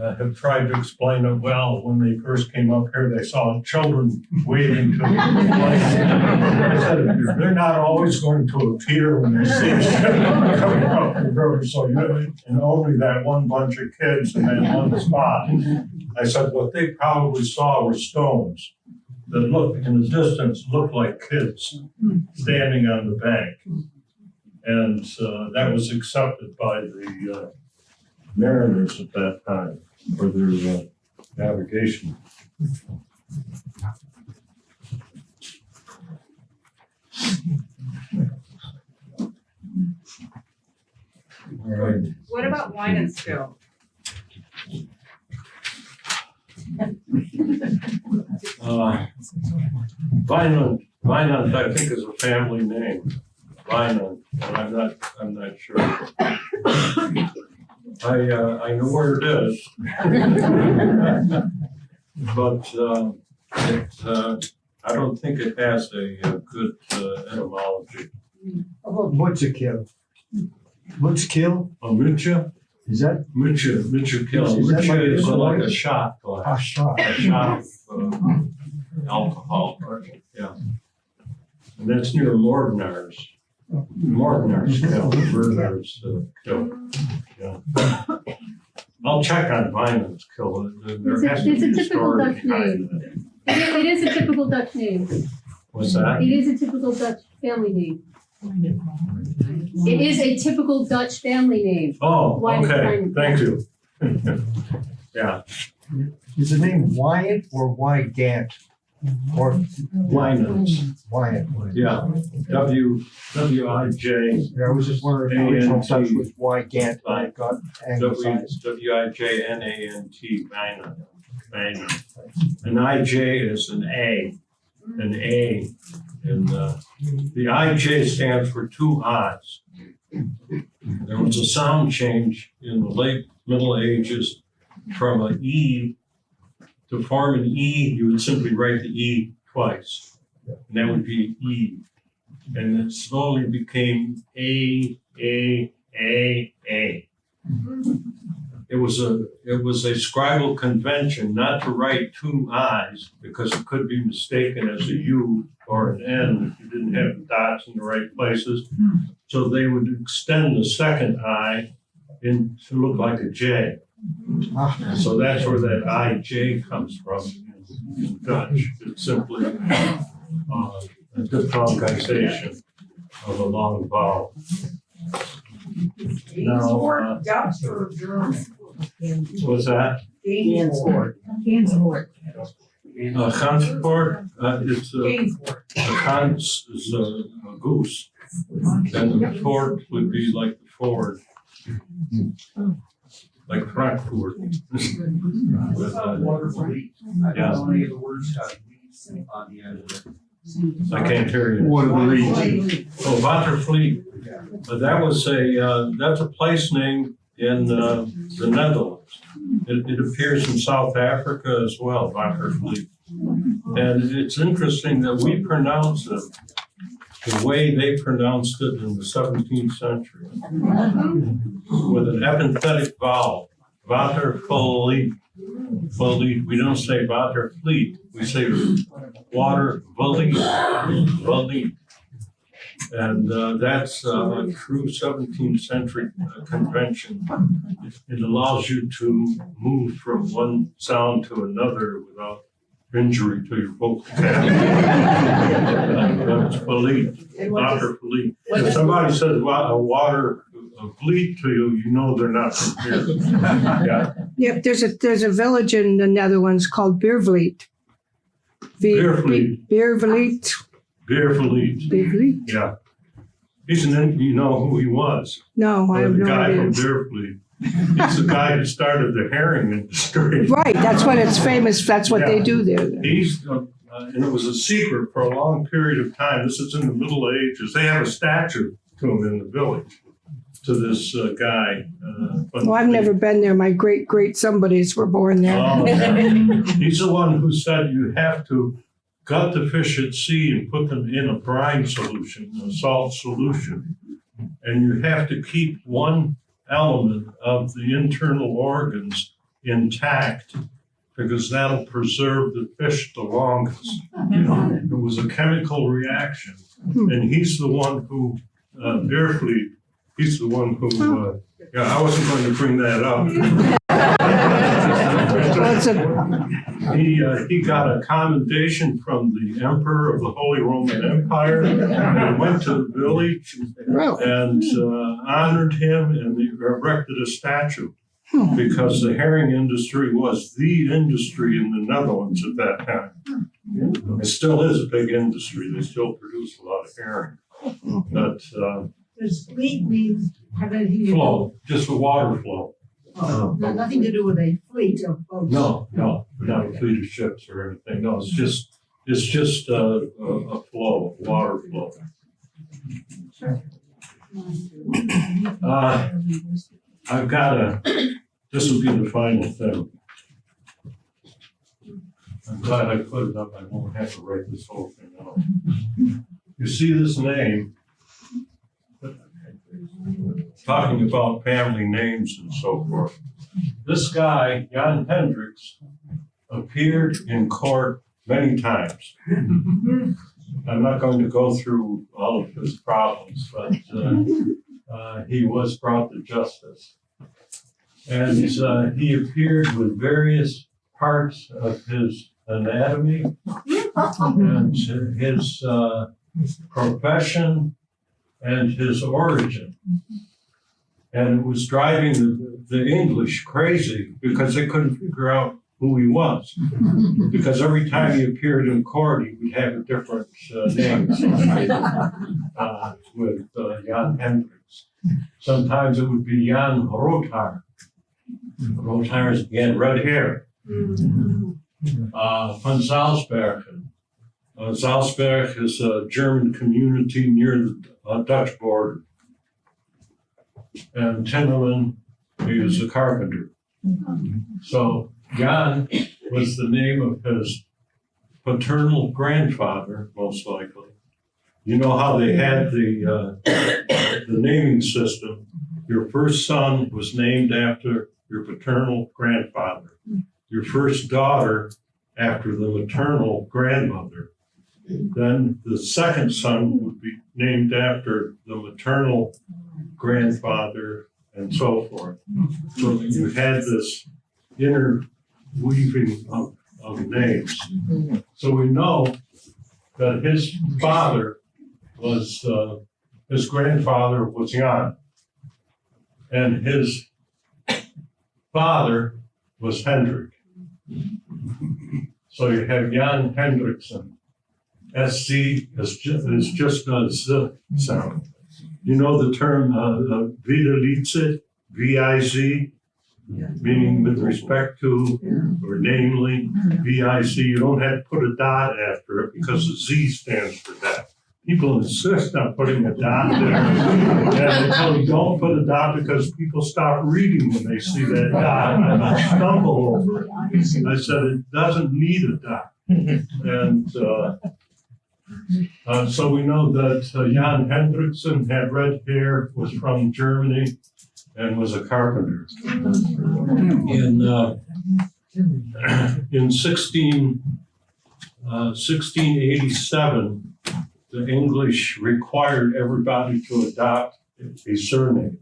uh, have tried to explain it well. When they first came up here, they saw children wading to the I said, They're not always going to appear when they see us coming up the river, so you, and only that one bunch of kids in that one spot. I said, what they probably saw were stones that looked, in the distance, looked like kids standing on the bank. And uh, that was accepted by the uh, mariners at that time for their uh, navigation. All right. What about wine and still? Uh, Vineland, Vineland, I think is a family name, Vineland, and I'm not, I'm not sure. I, uh, I know where it is. But, uh, it, uh, I don't think it has a, uh good uh, etymology. How about Mutzakill? Mutzkill, A mucha, is that mucha, mucha kill, Is that like is this like a shot a glass, shot? a shot of uh, alcohol, yeah. And that's near Mordenar's. Mordenar's Kill, Mordenar's uh, Kill, yeah. I'll check on Vinland's Kill, there It's a- has to it's a be a typical story Dutch behind it. It is, it is a typical Dutch name. What's that? It is a typical Dutch family name. It is a typical Dutch family name. Oh, Why did okay, Vine- thank you. Yeah, Is the name Wyatt or Wygant? Or Vinland's, Wyatt? yeah, W, W I J, Yeah, I was just wondering, the original A N T. Dutch was Wygant, but it got W, anglicized. W I J N A N T, Vinland. An I J is an A, an A, and, uh, the I J stands for two I's. There was a sound change in the late Middle Ages from an E. To form an E, you would simply write the E twice, and that would be E. And it slowly became A, A, A, A. It was a, it was a scribal convention not to write two I's because it could be mistaken as a U or an N if you didn't have the dots in the right places. So they would extend the second I in to look like a J. So that's where that IJ comes from in- in Dutch. It's simply uh, a diphthongization of a long vowel. Now, uh, Dutch or German? what's that? Gansevoort. Gansevoort. Uh, Gansevoort, uh, it's a, Gansevoort. a Gans is a, a goose. And the fort would be like the Ford. Like Frankfurt. With, uh, Yeah. I can't hear you. Oh, Watervliet. But that was a, uh, that's a place name in, uh, the Netherlands. It, it appears in South Africa as well, Watervliet. And it's interesting that we pronounce it the way they pronounced it in the seventeenth century. With an epenthetic vowel, Watervliet. Vliet, we don't say Watervliet, we say water vliet, vliet. And uh, that's uh, a true seventeenth century uh, convention. It allows you to move from one sound to another without injury to your vocal cavity. That's vliet, water vliet. If somebody says wa- a water, a bleat to you, you know they're not from here. Yeah, Yep, there's a, there's a village in the Netherlands called Biervliet. V- Biervliet. Biervliet, Biervliet, Biervliet? yeah. He's an, in- you know who he was? No, I have The no guy from idea. Biervliet. He's the guy who started the herring industry. Right, that's what it's famous, that's what they Yeah. do there. He's, uh, uh, and it was a secret for a long period of time. This is in the Middle Ages. They have a statue to him in the village, to this uh, guy. uh, but- Well, I've never been there. My great, great somebodies were born there. Oh, yeah. He's the one who said you have to gut the fish at sea and put them in a brine solution, a salt solution. And you have to keep one element of the internal organs intact because that'll preserve the fish the longest. It was a chemical reaction. And he's the one who, uh, he's the one who, uh, yeah, I wasn't going to bring that up. Well, it's a, He, uh, he got a commendation from the emperor of the Holy Roman Empire and went to the village really, and uh, honored him and they erected a statue Hmm. because the herring industry was the industry in the Netherlands at that time. It still is a big industry. They still produce a lot of herring. But uh, Does fleet means have anything to flow, just the water flow. Oh, no- Nothing to do with a fleet of boats? No, no, not a fleet of ships or anything. No, it's just, it's just uh, a, a flow, water flow. Uh, I've got a, this will be the final thing. I'm glad I put it up. I won't have to write this whole thing out. You see this name? Talking about family names and so forth. This guy, Jan Hendricks, appeared in court many times. I'm not going to go through all of his problems, but uh, uh, he was brought to justice. And uh, he appeared with various parts of his anatomy and his uh, profession and his origin. And it was driving the, the English crazy because they couldn't figure out who he was. Because every time he appeared in court, he would have a different uh, name uh, with uh, Jan Hendricks. Sometimes it would be Jan Rothar. Rothar is again red hair. Uh, von Salzbergen. Uh, Salzberg is a German community near the uh, Dutch border. And Timmerman is a carpenter. So Jan was the name of his paternal grandfather, most likely. You know how they had the, uh, the naming system? Your first son was named after your paternal grandfather. Your first daughter after the maternal grandmother. Then the second son would be named after the maternal grandfather and so forth. So you had this interweaving of, of names. So we know that his father was, uh, his grandfather was Jan. And his father was Hendrik. So you have Jan Hendrickson. SC is just, is just a Z sound. You know the term, uh, uh, videlicet, V-I-Z? Meaning with respect to, or namely, V-I-C, you don't have to put a dot after it because the Z stands for that. People insist on putting a dot there. And they tell you, don't put a dot because people stop reading when they see that dot and they stumble over it. I said, it doesn't need a dot. And, uh, uh, so we know that uh, Jan Hendrickson had red hair, was from Germany, and was a carpenter. In, uh, in 16, uh, 1687, the English required everybody to adopt a surname,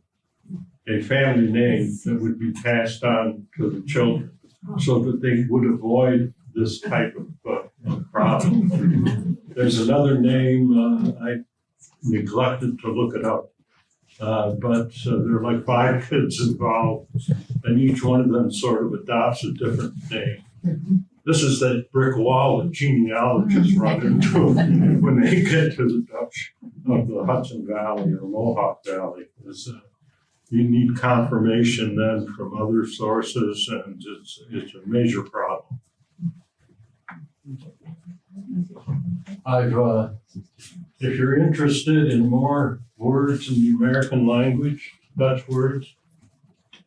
a family name that would be passed on to the children, so that they would avoid this type of, problem. There's another name, uh, I neglected to look it up. Uh, but uh, there are like five kids involved, and each one of them sort of adopts a different name. This is that brick wall that genealogists run into when they get to the Dutch of the Hudson Valley or Mohawk Valley. Is, uh, you need confirmation then from other sources, and it's, it's a major problem. I've, uh, if you're interested in more words in the American language, Dutch words,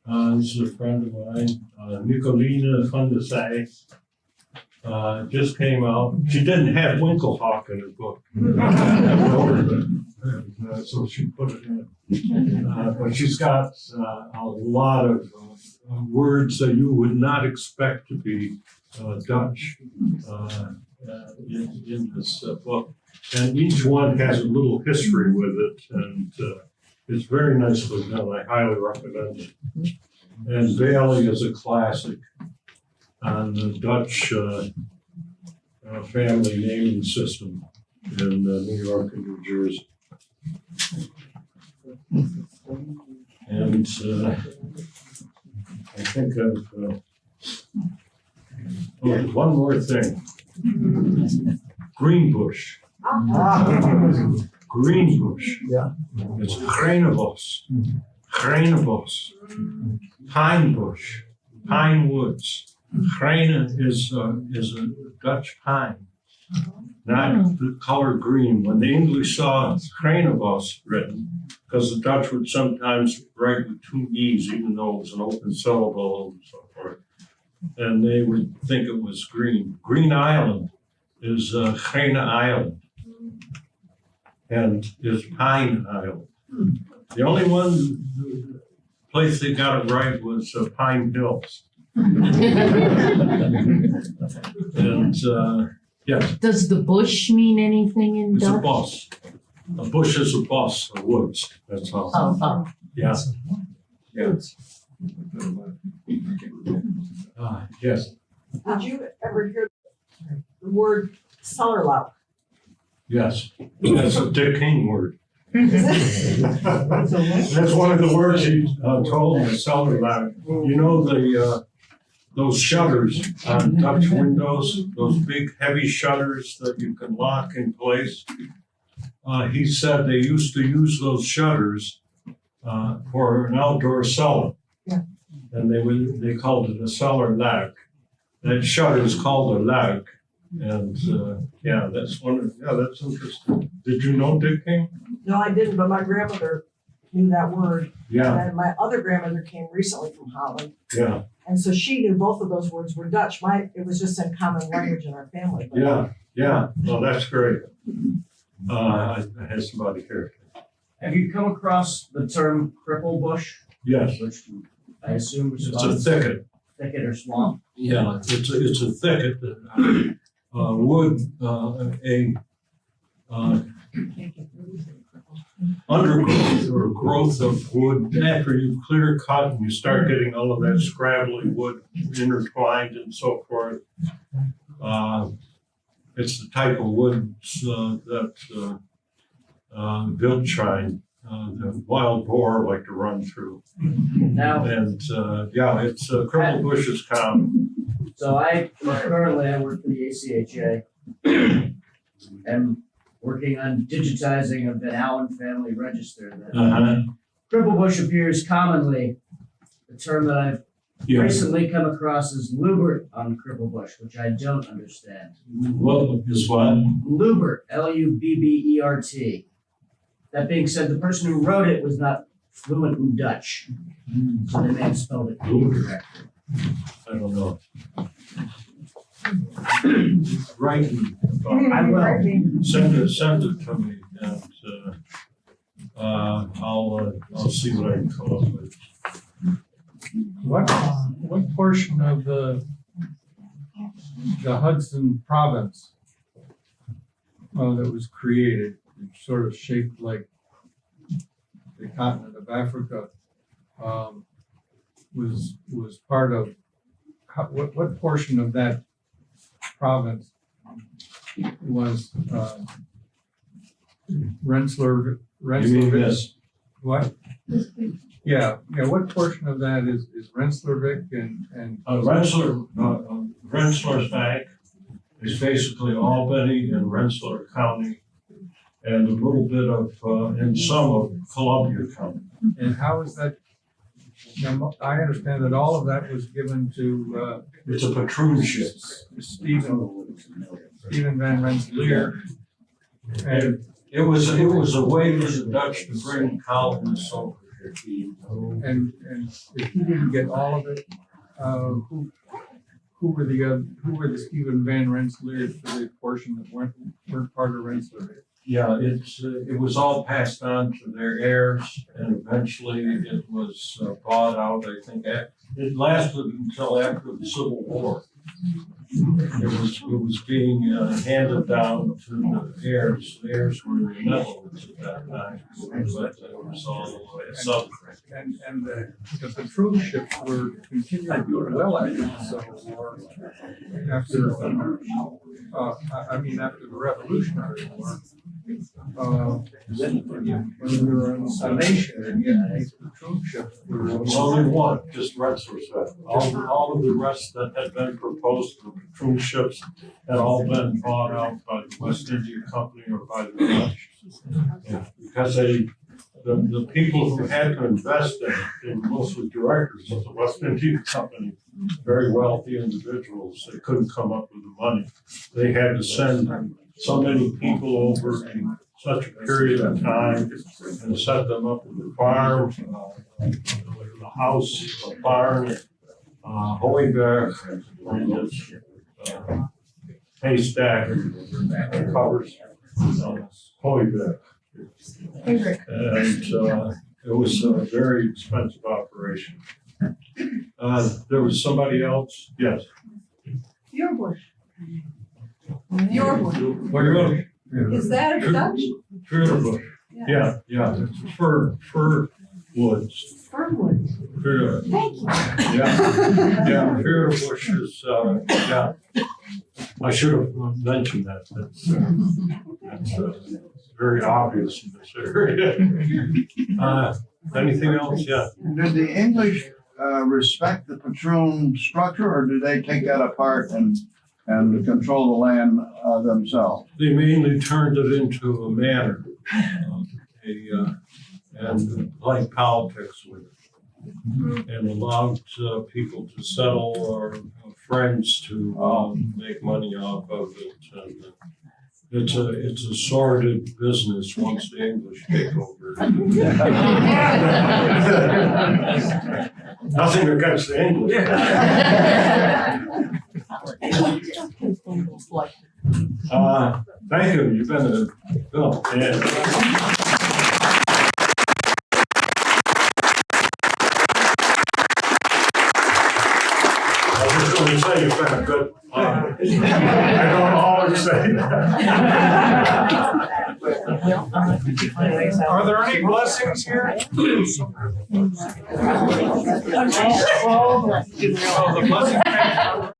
uh, this is a friend of mine, uh, Nicolina van Zij. Uh, just came out. She didn't have Winklehawk in her book. Uh, So she put it in. Uh, but she's got, uh, a lot of, uh, words that you would not expect to be, uh, Dutch, uh, in, in this uh, book. And each one has a little history with it, and uh, it's very nicely done. I highly recommend it. And Bailey is a classic on the Dutch uh, uh, family naming system in uh, New York and New Jersey. And I think uh, oh, one more thing. Greenbush. Greenbush. Yeah. It's Grenebos. Grenebos. Pine bush, pine woods. Grene is, uh, is a Dutch pine, not the color green. When the English saw Grenebos written, because the Dutch would sometimes write with two E's, even though it was an open syllable and so forth. And they would think it was green. Green Island is uh, Grene Island. And is Pine Island. The only one, place they got it right was uh, Pine Hills. And, uh, yes, Does the bush mean anything in it's a Dutch? boss. A bush is a boss, a woods, that's all. Oh, oh. Yeah. Yeah. Uh, yes, Did you ever hear the word cellar lock? yes, that's a Dick King word. That's one of the words he uh, told me, cellar lock. You know, the, uh, those shutters on Dutch windows, those big heavy shutters that you can lock in place. Uh, he said they used to use those shutters, uh, for an outdoor cellar. Yeah. And they would, they called it a cellar lock. That shutter is called a lock. And, uh, yeah, that's one of, yeah, that's interesting. Did you know Dick King? No, I didn't, but my grandmother knew that word. Yeah, And my other grandmother came recently from Holland. yeah, And so she knew both of those words were Dutch. My, it was just in common language in our family. but- yeah, yeah. Well, that's great. Uh, I I had somebody here. Have you come across the term cripple bush, Yes, which I assume is it's a thicket. thicket or swamp? Yeah, it's a, it's a thicket that, uh, wood, uh, a, uh, undergrowth or growth of wood. After you clear cut and you start getting all of that scrabbly wood intertwined and so forth. Uh, it's the type of woods, uh, that, uh, uh, Wildschwein, uh, the wild boar like to run through. Now, And, uh, yeah, it's, uh, cripple bush is common. so I, currently I work for the ACHA. And working on digitizing of the Allen Family Register. that Uh-huh. Cripple bush appears commonly. The term that I've Yeah, recently come across is lubert on cripple bush, which I don't understand. what is what? Lubert, L U B B E R T. That being said, the person who wrote it was not fluent in Dutch, so they may have spelled it incorrectly. I don't know. Right. I will. Send it, send it to me and, uh, uh, I'll, uh, I'll see what I can come up with. What, what portion of the, the Hudson province uh, that was created, sort of shaped like the continent of Africa, um, was, was part of, how, what, what portion of that province was, uh, Rensselaer, You mean Rensselaer, this? What? Yeah, yeah, what portion of that is, is Rensselaerswijck and, and, Uh, Rensselaer, uh, Rensselaerswijck is basically Albany and Rensselaer County and a little bit of, uh, and some of Columbia County. and how is that? Now, I understand that all of that was given to, uh, It's a patroonship. Stephen, Stephen Van Rensselaer. And, It was, it was a way for the Dutch to bring colonists over here. and, and if he didn't get all of it, uh, who, who were the, uh, who were the Stephen Van Rensselaers for the portion that weren't, weren't part of Rensselaer? Yeah, it's, uh, it was all passed on to their heirs and eventually it was uh, bought out, I think. It lasted until after the Civil War. It was, it was being uh, handed down to the heirs. The heirs were in the Netherlands at that time. But it was all uh, sub. And, and the, the patroonships were continuing to well after the Civil War. After, uh, I, I mean, after the Revolutionary War. Uh, when we were a nation, and yet these patroonships There were. was only one, just Rensselaerswijck. All, all of the rest that had been proposed for patroonships had all been bought out by the West India Company or by the Dutch. Because they, the, the people who had to invest in, it, mostly directors of the West India Company, very wealthy individuals, they couldn't come up with the money. They had to send so many people over in such a period of time and set them up with a farm, uh, a house, a barn, uh, hooiberg, and this, uh, haystack that covers, hooiberg. And, uh, it was a very expensive operation. Uh, there was somebody else, yes. Your bush. Your bush. What you're going, Is that a Dutch? Bush. Yeah, yeah, it's fir, fir woods. Fernwood. Fir- Thank you. Yeah, yeah, Feura Bush is, uh, yeah. I should have mentioned that, that's, uh, that's, uh, very obvious in this area. Uh, anything else? Yeah. Did the English uh, respect the patroon structure, or did they take that apart and, and control the land uh, themselves? They mainly turned it into a manor, um, a, uh, and like politics with it. And allowed, uh, people to settle or uh, friends to, um, make money off of it. And uh, it's a, it's a sordid business once the English take over. Nothing against the English. Uh, thank you, you've been a, Bill, and. Was say you've been a good, I don't always say that. Are there any blessings here? Oh. Oh, the blessing.